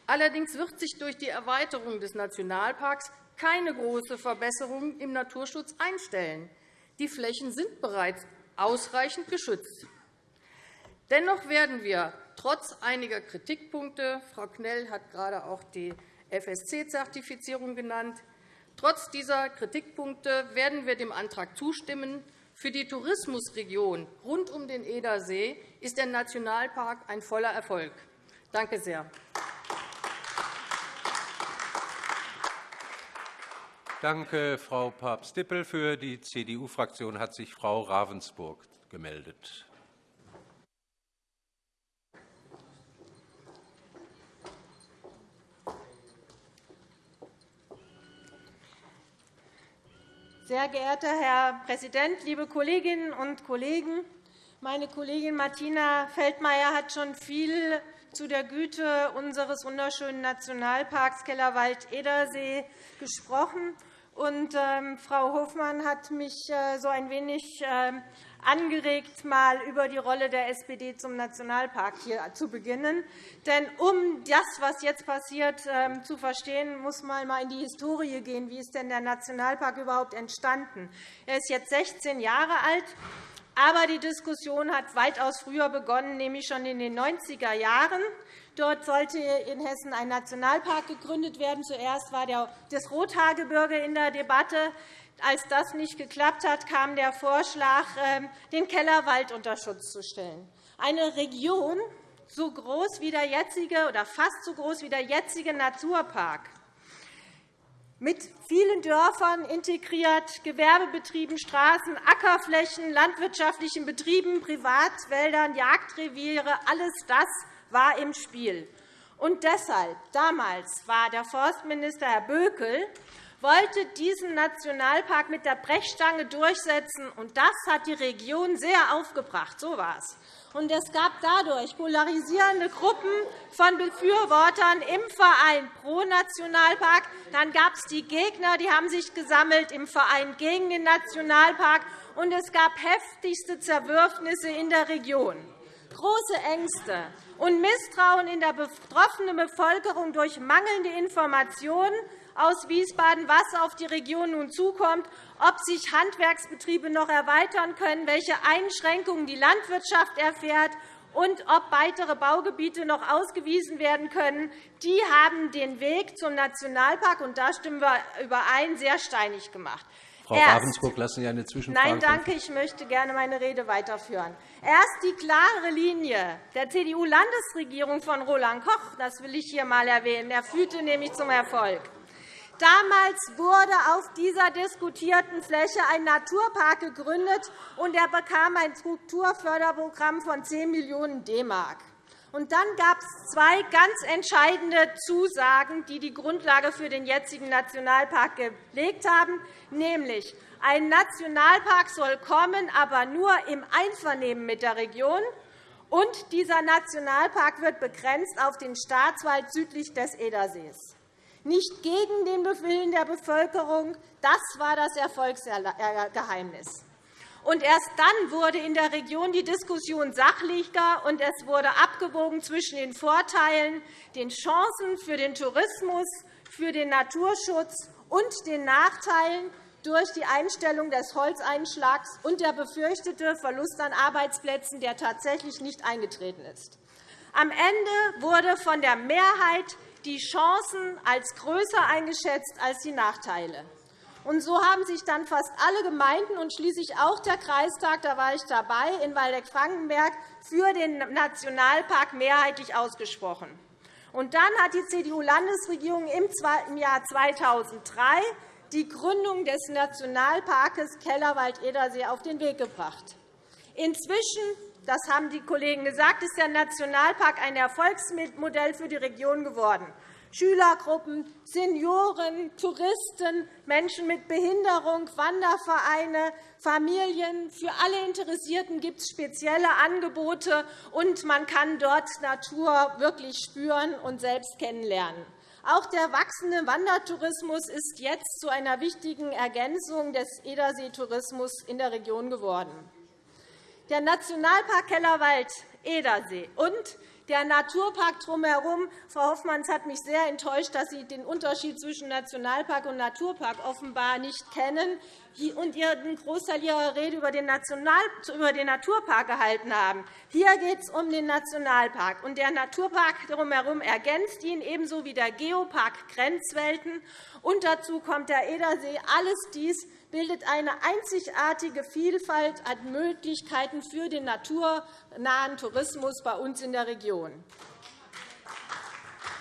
Allerdings wird sich durch die Erweiterung des Nationalparks keine große Verbesserung im Naturschutz einstellen. Die Flächen sind bereits ausreichend geschützt. Dennoch werden wir trotz einiger Kritikpunkte – Frau Knell hat gerade auch die FSC-Zertifizierung genannt – trotz dieser Kritikpunkte werden wir dem Antrag zustimmen. Für die Tourismusregion rund um den Edersee ist der Nationalpark ein voller Erfolg. Danke sehr. Danke, Frau Papst-Dippel. Für die CDU-Fraktion hat sich Frau Ravensburg gemeldet. Sehr geehrter Herr Präsident, liebe Kolleginnen und Kollegen! Meine Kollegin Martina Feldmayer hat schon viel zu der Güte unseres wunderschönen Nationalparks Kellerwald-Edersee gesprochen. Und, ähm, Frau Hofmann hat mich äh, so ein wenig äh, angeregt, mal über die Rolle der SPD zum Nationalpark hier zu beginnen. Denn um das, was jetzt passiert, ähm, zu verstehen, muss man mal in die Historie gehen. Wie ist denn der Nationalpark überhaupt entstanden? Er ist jetzt 16 Jahre alt. Aber die Diskussion hat weitaus früher begonnen, nämlich schon in den 90er Jahren. Dort sollte in Hessen ein Nationalpark gegründet werden. Zuerst war das Rothaargebirge in der Debatte. Als das nicht geklappt hat, kam der Vorschlag, ähm, den Kellerwald unter Schutz zu stellen. Eine Region so groß wie der jetzige oder fast so groß wie der jetzige Naturpark mit vielen Dörfern integriert, Gewerbebetrieben, Straßen, Ackerflächen, landwirtschaftlichen Betrieben, Privatwäldern, Jagdreviere, alles das war im Spiel. Und deshalb, damals war der Forstminister Herr Bökel wollte diesen Nationalpark mit der Brechstange durchsetzen. Und das hat die Region sehr aufgebracht. So war es. Und es gab dadurch polarisierende Gruppen von Befürwortern im Verein pro Nationalpark. Dann gab es die Gegner, die haben sich gesammelt im Verein gegen den Nationalpark. Und es gab heftigste Zerwürfnisse in der Region. Große Ängste und Misstrauen in der betroffenen Bevölkerung durch mangelnde Informationen aus Wiesbaden, was auf die Region nun zukommt, ob sich Handwerksbetriebe noch erweitern können, welche Einschränkungen die Landwirtschaft erfährt und ob weitere Baugebiete noch ausgewiesen werden können, die haben den Weg zum Nationalpark, und da stimmen wir überein, sehr steinig gemacht. Frau Ravensburg, lassen Sie eine Zwischenfrage Nein, danke. Ich möchte gerne meine Rede weiterführen. Erst die klare Linie der CDU-Landesregierung von Roland Koch, das will ich hier einmal erwähnen, der führte nämlich zum Erfolg. Damals wurde auf dieser diskutierten Fläche ein Naturpark gegründet, und er bekam ein Strukturförderprogramm von 10 Millionen d Und dann gab es zwei ganz entscheidende Zusagen, die die Grundlage für den jetzigen Nationalpark gelegt haben, nämlich ein Nationalpark soll kommen, aber nur im Einvernehmen mit der Region, und dieser Nationalpark wird begrenzt auf den Staatswald südlich des Edersees nicht gegen den Willen der Bevölkerung. Das war das Erfolgsgeheimnis. Und erst dann wurde in der Region die Diskussion sachlicher, und es wurde abgewogen zwischen den Vorteilen, den Chancen für den Tourismus, für den Naturschutz und den Nachteilen durch die Einstellung des Holzeinschlags und der befürchtete Verlust an Arbeitsplätzen, der tatsächlich nicht eingetreten ist. Am Ende wurde von der Mehrheit die Chancen als größer eingeschätzt als die Nachteile. Und so haben sich dann fast alle Gemeinden und schließlich auch der Kreistag, da war ich dabei, in Waldeck-Frankenberg für den Nationalpark mehrheitlich ausgesprochen. Und dann hat die CDU-Landesregierung im Jahr 2003 die Gründung des Nationalparks Kellerwald-Edersee auf den Weg gebracht. Inzwischen das haben die Kollegen gesagt, ist der Nationalpark ein Erfolgsmodell für die Region geworden. Schülergruppen, Senioren, Touristen, Menschen mit Behinderung, Wandervereine, Familien. Für alle Interessierten gibt es spezielle Angebote, und man kann dort Natur wirklich spüren und selbst kennenlernen. Auch der wachsende Wandertourismus ist jetzt zu einer wichtigen Ergänzung des Ederseetourismus in der Region geworden. Der Nationalpark Kellerwald-Edersee und der Naturpark drumherum. Frau Hoffmanns hat mich sehr enttäuscht, dass Sie den Unterschied zwischen Nationalpark und Naturpark offenbar nicht kennen und einen Großteil Ihrer Rede über den Naturpark gehalten haben. Hier geht es um den Nationalpark. Und der Naturpark drumherum ergänzt ihn, ebenso wie der Geopark Grenzwelten. Und dazu kommt der Edersee. Alles dies bildet eine einzigartige Vielfalt an Möglichkeiten für den naturnahen Tourismus bei uns in der Region.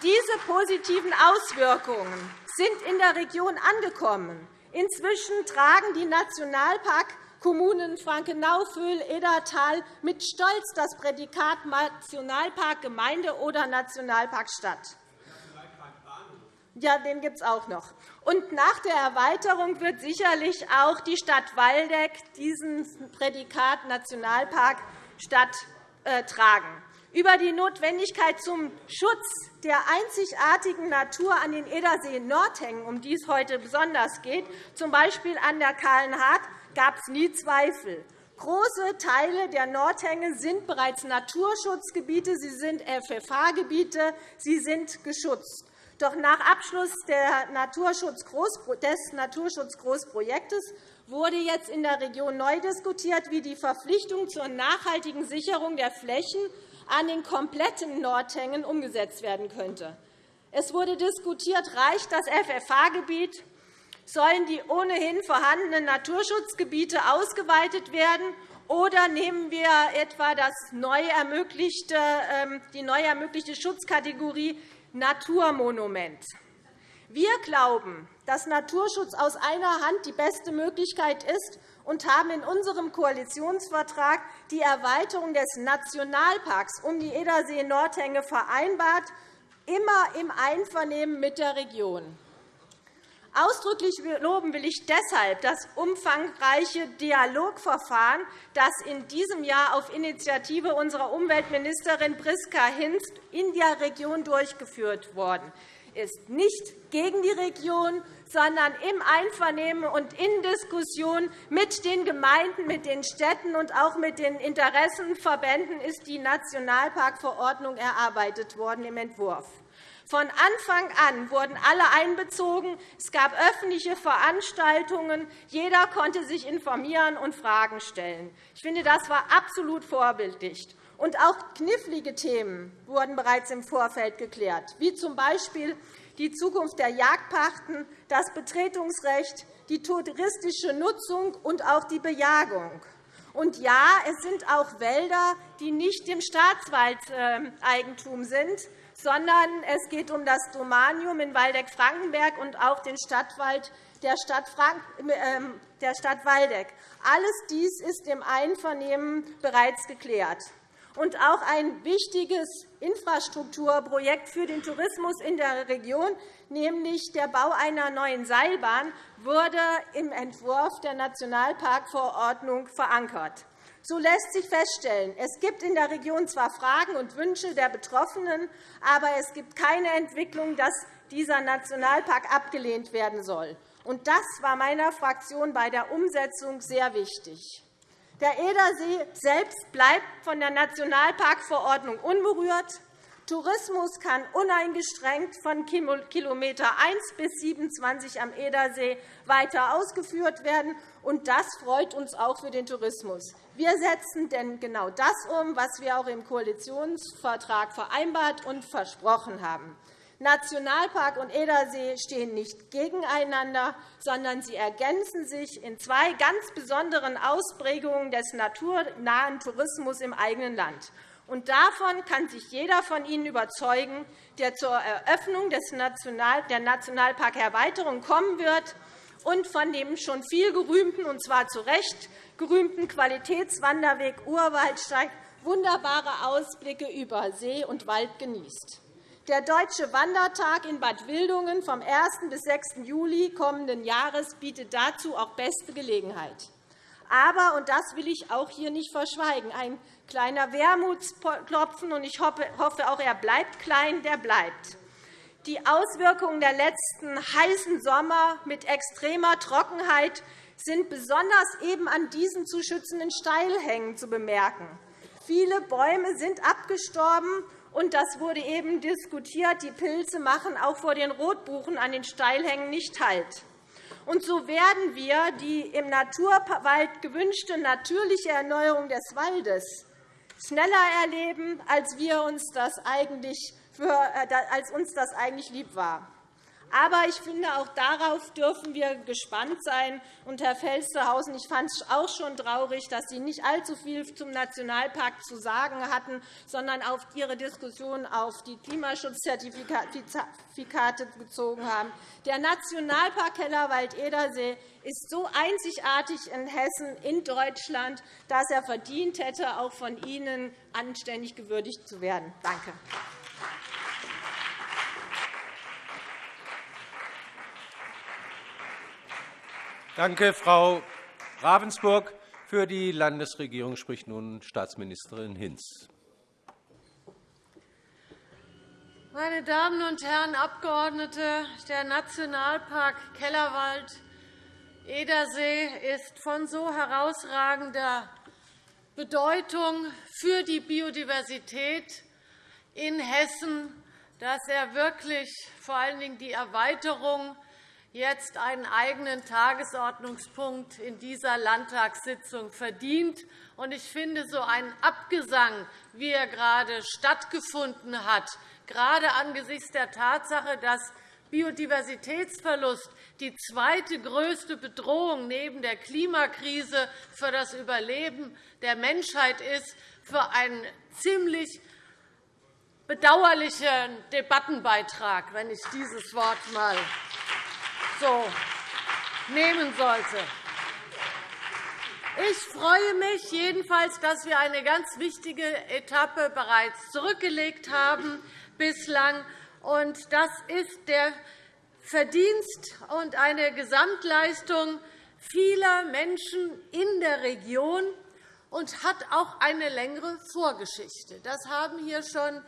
Diese positiven Auswirkungen sind in der Region angekommen. Inzwischen tragen die Nationalparkkommunen Frankenau, Föhl, Edertal mit Stolz das Prädikat Nationalparkgemeinde oder Nationalparkstadt. Ja, den gibt es auch noch. Und nach der Erweiterung wird sicherlich auch die Stadt Waldeck diesen Prädikat Nationalparkstadt äh, tragen über die Notwendigkeit zum Schutz der einzigartigen Natur an den Edersee-Nordhängen, um die es heute besonders geht, z. B. an der Kahlenhardt, gab es nie Zweifel. Große Teile der Nordhänge sind bereits Naturschutzgebiete, sie sind FFH-Gebiete, sie sind geschützt. Doch nach Abschluss des Naturschutzgroßprojektes wurde jetzt in der Region neu diskutiert, wie die Verpflichtung zur nachhaltigen Sicherung der Flächen an den kompletten Nordhängen umgesetzt werden könnte. Es wurde diskutiert, reicht das FFH-Gebiet, sollen die ohnehin vorhandenen Naturschutzgebiete ausgeweitet werden, oder nehmen wir etwa das neu ermöglichte, ähm, die neu ermöglichte Schutzkategorie Naturmonument? Wir glauben, dass Naturschutz aus einer Hand die beste Möglichkeit ist, und haben in unserem Koalitionsvertrag die Erweiterung des Nationalparks um die Edersee-Nordhänge vereinbart, immer im Einvernehmen mit der Region. Ausdrücklich loben will ich deshalb das umfangreiche Dialogverfahren, das in diesem Jahr auf Initiative unserer Umweltministerin Priska Hinz in der Region durchgeführt worden ist. Nicht gegen die Region, sondern im Einvernehmen und in Diskussion mit den Gemeinden, mit den Städten und auch mit den Interessenverbänden ist die Nationalparkverordnung erarbeitet worden im Entwurf. Von Anfang an wurden alle einbezogen. Es gab öffentliche Veranstaltungen. Jeder konnte sich informieren und Fragen stellen. Ich finde, das war absolut vorbildlich. Und auch knifflige Themen wurden bereits im Vorfeld geklärt, wie z. B die Zukunft der Jagdpachten, das Betretungsrecht, die touristische Nutzung und auch die Bejagung. Und ja, es sind auch Wälder, die nicht im Staatswaldeigentum sind, sondern es geht um das Domanium in Waldeck-Frankenberg und auch den Stadtwald der Stadt, ähm, der Stadt Waldeck. Alles dies ist im Einvernehmen bereits geklärt und auch ein wichtiges Infrastrukturprojekt für den Tourismus in der Region, nämlich der Bau einer neuen Seilbahn, wurde im Entwurf der Nationalparkverordnung verankert. So lässt sich feststellen, es gibt in der Region zwar Fragen und Wünsche der Betroffenen, aber es gibt keine Entwicklung, dass dieser Nationalpark abgelehnt werden soll. Das war meiner Fraktion bei der Umsetzung sehr wichtig. Der Edersee selbst bleibt von der Nationalparkverordnung unberührt. Tourismus kann uneingeschränkt von Kilometer 1 bis 27 am Edersee weiter ausgeführt werden. Und Das freut uns auch für den Tourismus. Wir setzen denn genau das um, was wir auch im Koalitionsvertrag vereinbart und versprochen haben. Nationalpark und Edersee stehen nicht gegeneinander, sondern sie ergänzen sich in zwei ganz besonderen Ausprägungen des naturnahen Tourismus im eigenen Land. Und davon kann sich jeder von Ihnen überzeugen, der zur Eröffnung der Nationalparkerweiterung kommen wird und von dem schon viel gerühmten, und zwar zu Recht gerühmten Qualitätswanderweg Urwaldsteig wunderbare Ausblicke über See und Wald genießt. Der Deutsche Wandertag in Bad Wildungen vom 1. bis 6. Juli kommenden Jahres bietet dazu auch beste Gelegenheit. Aber, und das will ich auch hier nicht verschweigen, ein kleiner Wermutsklopfen, und ich hoffe auch, er bleibt klein, der bleibt. Die Auswirkungen der letzten heißen Sommer mit extremer Trockenheit sind besonders eben an diesen zu schützenden Steilhängen zu bemerken. Viele Bäume sind abgestorben, und das wurde eben diskutiert. Die Pilze machen auch vor den Rotbuchen an den Steilhängen nicht Halt. Und so werden wir die im Naturwald gewünschte natürliche Erneuerung des Waldes schneller erleben, als, wir uns das eigentlich als uns das eigentlich lieb war. Aber ich finde, auch darauf dürfen wir gespannt sein. Und, Herr Felstehausen, ich fand es auch schon traurig, dass Sie nicht allzu viel zum Nationalpark zu sagen hatten, sondern auf Ihre Diskussion auf die Klimaschutzzertifikate bezogen haben. Der Nationalpark Kellerwald-Edersee ist so einzigartig in Hessen, in Deutschland, dass er verdient hätte, auch von Ihnen anständig gewürdigt zu werden. Danke. Danke, Frau Ravensburg. Für die Landesregierung spricht nun Staatsministerin Hinz. Meine Damen und Herren Abgeordnete, der Nationalpark Kellerwald-Edersee ist von so herausragender Bedeutung für die Biodiversität in Hessen, dass er wirklich vor allen Dingen die Erweiterung jetzt einen eigenen Tagesordnungspunkt in dieser Landtagssitzung verdient. Ich finde, so ein Abgesang, wie er gerade stattgefunden hat, gerade angesichts der Tatsache, dass Biodiversitätsverlust die zweite größte Bedrohung neben der Klimakrise für das Überleben der Menschheit ist, für einen ziemlich bedauerlichen Debattenbeitrag, wenn ich dieses Wort einmal so nehmen sollte. Ich freue mich jedenfalls, dass wir eine ganz wichtige Etappe bereits zurückgelegt haben bislang. Das ist der Verdienst und eine Gesamtleistung vieler Menschen in der Region und hat auch eine längere Vorgeschichte. Das haben hier schon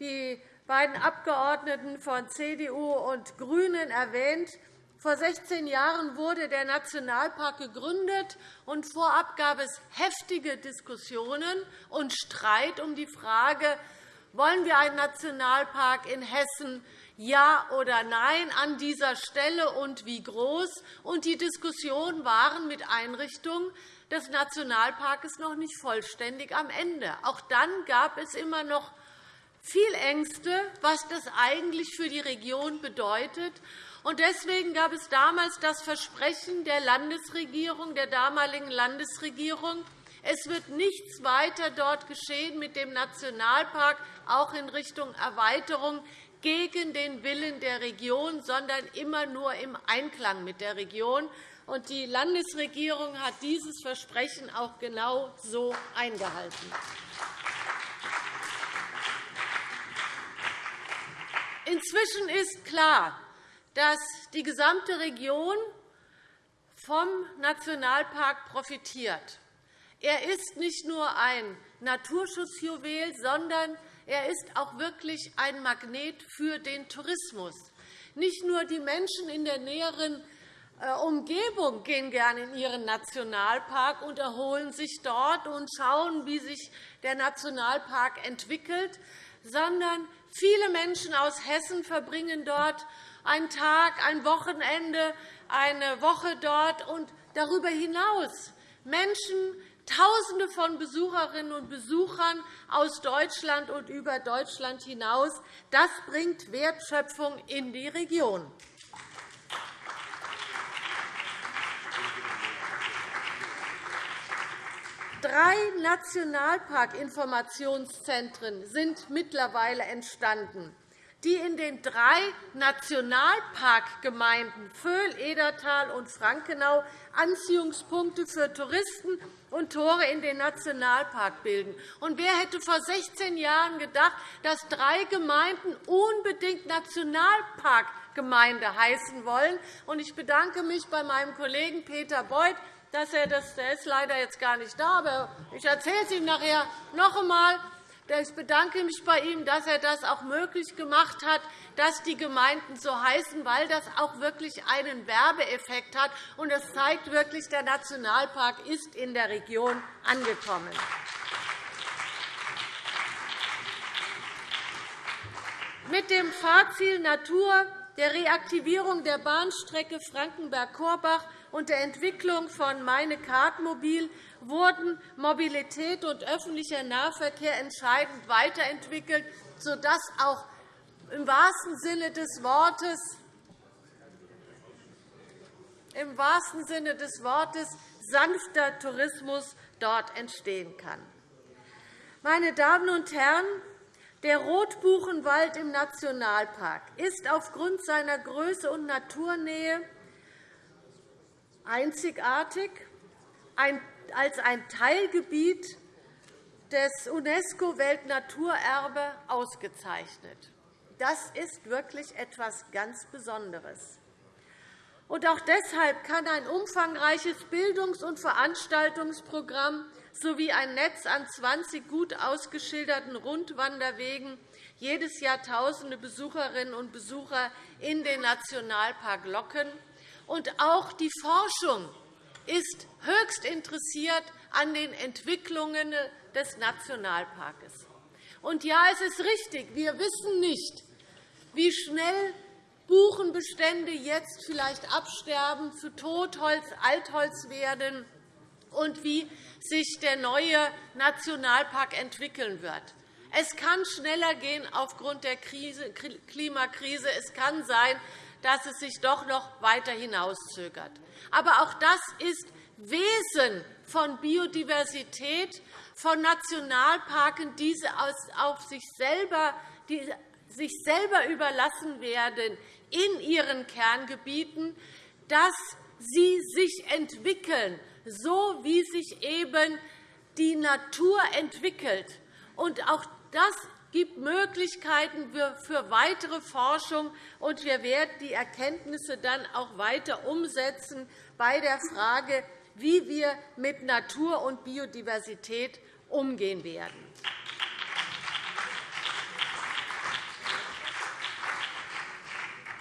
die beiden Abgeordneten von CDU und GRÜNEN erwähnt. Vor 16 Jahren wurde der Nationalpark gegründet, und vorab gab es heftige Diskussionen und Streit um die Frage, wollen wir einen Nationalpark in Hessen ja oder nein an dieser Stelle und wie groß? Und die Diskussionen waren mit Einrichtung des Nationalparks noch nicht vollständig am Ende. Auch dann gab es immer noch viel Ängste, was das eigentlich für die Region bedeutet. Deswegen gab es damals das Versprechen der Landesregierung, der damaligen Landesregierung, es wird nichts weiter dort geschehen mit dem Nationalpark, auch in Richtung Erweiterung, gegen den Willen der Region, sondern immer nur im Einklang mit der Region. Die Landesregierung hat dieses Versprechen auch genau so eingehalten. Inzwischen ist klar, dass die gesamte Region vom Nationalpark profitiert. Er ist nicht nur ein Naturschutzjuwel, sondern er ist auch wirklich ein Magnet für den Tourismus. Nicht nur die Menschen in der näheren äh, Umgebung gehen gerne in ihren Nationalpark und erholen sich dort und schauen, wie sich der Nationalpark entwickelt, sondern viele Menschen aus Hessen verbringen dort einen Tag, ein Wochenende, eine Woche dort und darüber hinaus Menschen, Tausende von Besucherinnen und Besuchern aus Deutschland und über Deutschland hinaus. Das bringt Wertschöpfung in die Region. Drei Nationalparkinformationszentren sind mittlerweile entstanden die in den drei Nationalparkgemeinden Vöhl, Edertal und Frankenau Anziehungspunkte für Touristen und Tore in den Nationalpark bilden. Und wer hätte vor 16 Jahren gedacht, dass drei Gemeinden unbedingt Nationalparkgemeinde heißen wollen? Ich bedanke mich bei meinem Kollegen Peter Beuth, dass er das der ist leider jetzt gar nicht da, aber ich erzähle es ihm nachher noch einmal, Ich bedanke mich bei ihm, dass er das auch möglich gemacht hat, dass die Gemeinden so heißen, weil das auch wirklich einen Werbeeffekt hat. Und das zeigt wirklich, der Nationalpark ist in der Region angekommen. Mit dem Fahrziel Natur, der Reaktivierung der Bahnstrecke Frankenberg-Korbach und der Entwicklung von Meine Kartmobil wurden Mobilität und öffentlicher Nahverkehr entscheidend weiterentwickelt, sodass auch im wahrsten Sinne des Wortes im wahrsten Sinne des Wortes sanfter Tourismus dort entstehen kann. Meine Damen und Herren, der Rotbuchenwald im Nationalpark ist aufgrund seiner Größe und Naturnähe einzigartig als ein Teilgebiet des UNESCO-Weltnaturerbe ausgezeichnet. Das ist wirklich etwas ganz Besonderes. Und auch deshalb kann ein umfangreiches Bildungs- und Veranstaltungsprogramm sowie ein Netz an 20 gut ausgeschilderten Rundwanderwegen jedes Jahr Tausende Besucherinnen und Besucher in den Nationalpark locken. Und auch die Forschung ist höchst interessiert an den Entwicklungen des Nationalparks. Und ja, es ist richtig, wir wissen nicht, wie schnell Buchenbestände jetzt vielleicht absterben, zu Totholz, Altholz werden und wie sich der neue Nationalpark entwickeln wird. Es kann schneller gehen aufgrund der Klimakrise. Es kann sein, dass es sich doch noch weiter hinauszögert. Aber auch das ist Wesen von Biodiversität, von Nationalparken, die auf sich selber, die sich selber überlassen werden in ihren Kerngebieten, dass sie sich entwickeln, so wie sich eben die Natur entwickelt. Und auch das gibt Möglichkeiten für weitere Forschung, und wir werden die Erkenntnisse dann auch weiter umsetzen bei der Frage, wie wir mit Natur und Biodiversität umgehen werden.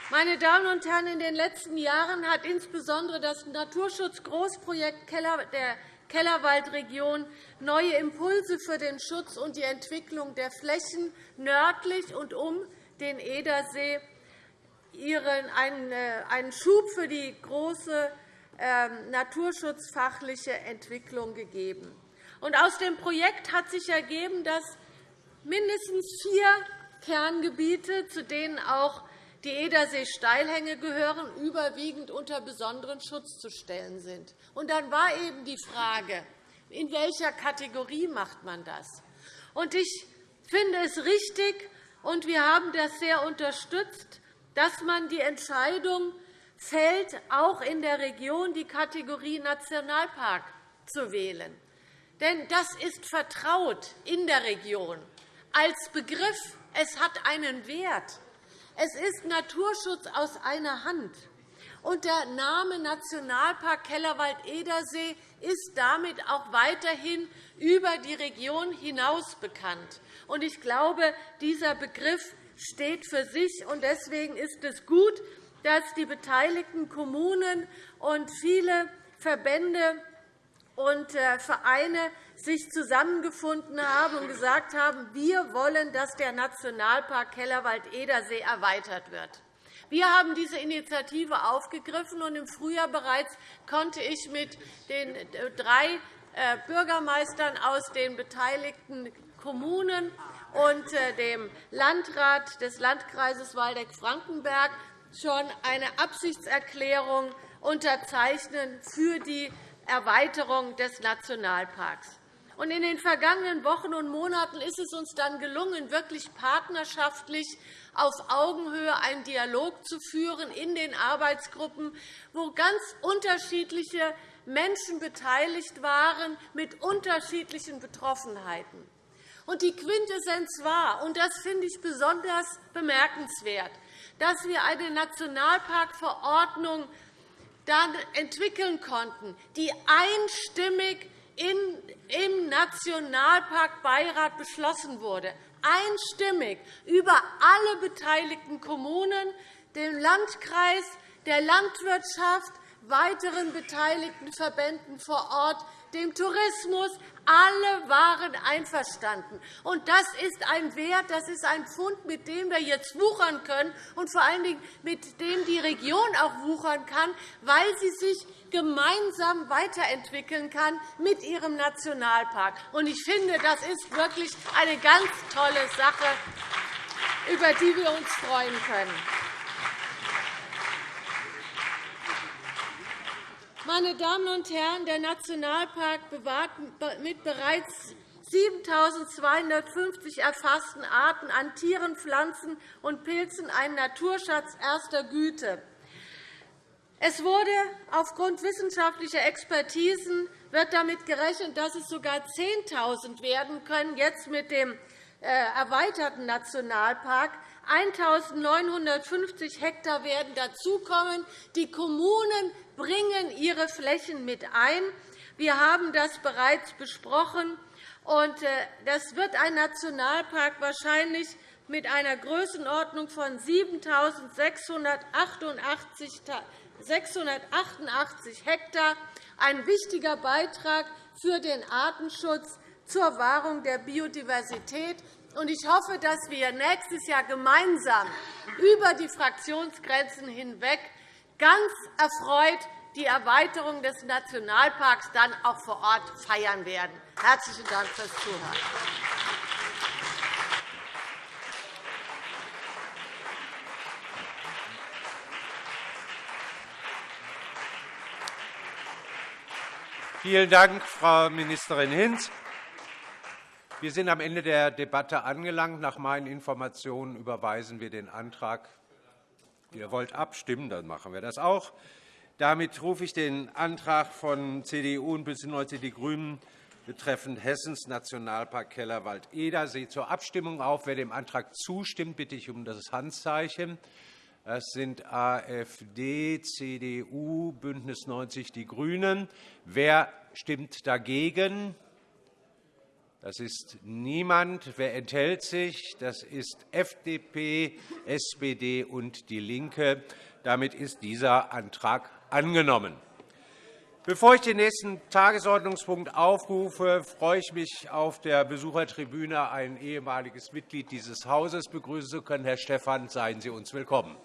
Meine Damen und Herren, in den letzten Jahren hat insbesondere das Naturschutzgroßprojekt der Kellerwaldregion neue Impulse für den Schutz und die Entwicklung der Flächen nördlich und um den Edersee äh, einen Schub für die große ähm, naturschutzfachliche Entwicklung gegeben. Aus dem Projekt hat sich ergeben, dass mindestens vier Kerngebiete, zu denen auch die Edersee-Steilhänge gehören, überwiegend unter besonderen Schutz zu stellen sind. Und dann war eben die Frage, in welcher Kategorie macht man das? Und ich finde es richtig, und wir haben das sehr unterstützt, dass man die Entscheidung fällt, auch in der Region die Kategorie Nationalpark zu wählen. Denn das ist vertraut in der Region als Begriff. Es hat einen Wert. Es ist Naturschutz aus einer Hand. Und der Name Nationalpark Kellerwald-Edersee ist damit auch weiterhin über die Region hinaus bekannt. Und ich glaube, dieser Begriff steht für sich. Und deswegen ist es gut, dass die beteiligten Kommunen und viele Verbände und äh, Vereine sich zusammengefunden haben und gesagt haben, wir wollen, dass der Nationalpark Kellerwald-Edersee erweitert wird. Wir haben diese Initiative aufgegriffen, und im Frühjahr bereits konnte ich mit den äh, drei äh, Bürgermeistern aus den beteiligten Kommunen und dem Landrat des Landkreises Waldeck-Frankenberg schon eine Absichtserklärung unterzeichnen für die Erweiterung des Nationalparks. In den vergangenen Wochen und Monaten ist es uns dann gelungen, wirklich partnerschaftlich auf Augenhöhe einen Dialog zu führen in den Arbeitsgruppen, wo ganz unterschiedliche Menschen beteiligt waren mit unterschiedlichen Betroffenheiten. Die Quintessenz war, und das finde ich besonders bemerkenswert, dass wir eine Nationalparkverordnung dann entwickeln konnten, die einstimmig im Nationalparkbeirat beschlossen wurde, einstimmig über alle beteiligten Kommunen, den Landkreis, der Landwirtschaft, weiteren beteiligten Verbänden vor Ort, dem Tourismus. Alle waren einverstanden. Und das ist ein Wert, das ist ein Fund, mit dem wir jetzt wuchern können und vor allen Dingen mit dem die Region auch wuchern kann, weil sie sich gemeinsam weiterentwickeln kann mit ihrem Nationalpark. Und ich finde, das ist wirklich eine ganz tolle Sache, über die wir uns freuen können. Meine Damen und Herren, der Nationalpark bewahrt mit bereits 7.250 erfassten Arten an Tieren, Pflanzen und Pilzen einen Naturschatz erster Güte. Es wurde aufgrund wissenschaftlicher Expertisen wird damit gerechnet, dass es sogar 10.000 werden können, jetzt mit dem äh, erweiterten Nationalpark. 1.950 Hektar werden dazukommen. Die Kommunen bringen ihre Flächen mit ein. Wir haben das bereits besprochen. Äh, das wird ein Nationalpark wahrscheinlich mit einer Größenordnung von 7.688 Hektar ein wichtiger Beitrag für den Artenschutz zur Wahrung der Biodiversität. Ich hoffe, dass wir nächstes Jahr gemeinsam über die Fraktionsgrenzen hinweg ganz erfreut die Erweiterung des Nationalparks dann auch vor Ort feiern werden. Herzlichen Dank fürs Zuhören. Vielen Dank, Frau Ministerin Hinz. Wir sind am Ende der Debatte angelangt. Nach meinen Informationen überweisen wir den Antrag. Ihr wollt abstimmen, dann machen wir das auch. Damit rufe ich den Antrag von CDU und BÜNDNIS 90 die GRÜNEN betreffend Hessens Nationalpark Kellerwald-Edersee zur Abstimmung auf. Wer dem Antrag zustimmt, bitte ich um das Handzeichen. Das sind AfD, CDU, BÜNDNIS 90 die GRÜNEN. Wer stimmt dagegen? Das ist niemand. Wer enthält sich? Das ist FDP, SPD und DIE LINKE. Damit ist dieser Antrag angenommen. Bevor ich den nächsten Tagesordnungspunkt aufrufe, freue ich mich, auf der Besuchertribüne ein ehemaliges Mitglied dieses Hauses begrüßen zu können. Herr Stephan, seien Sie uns willkommen.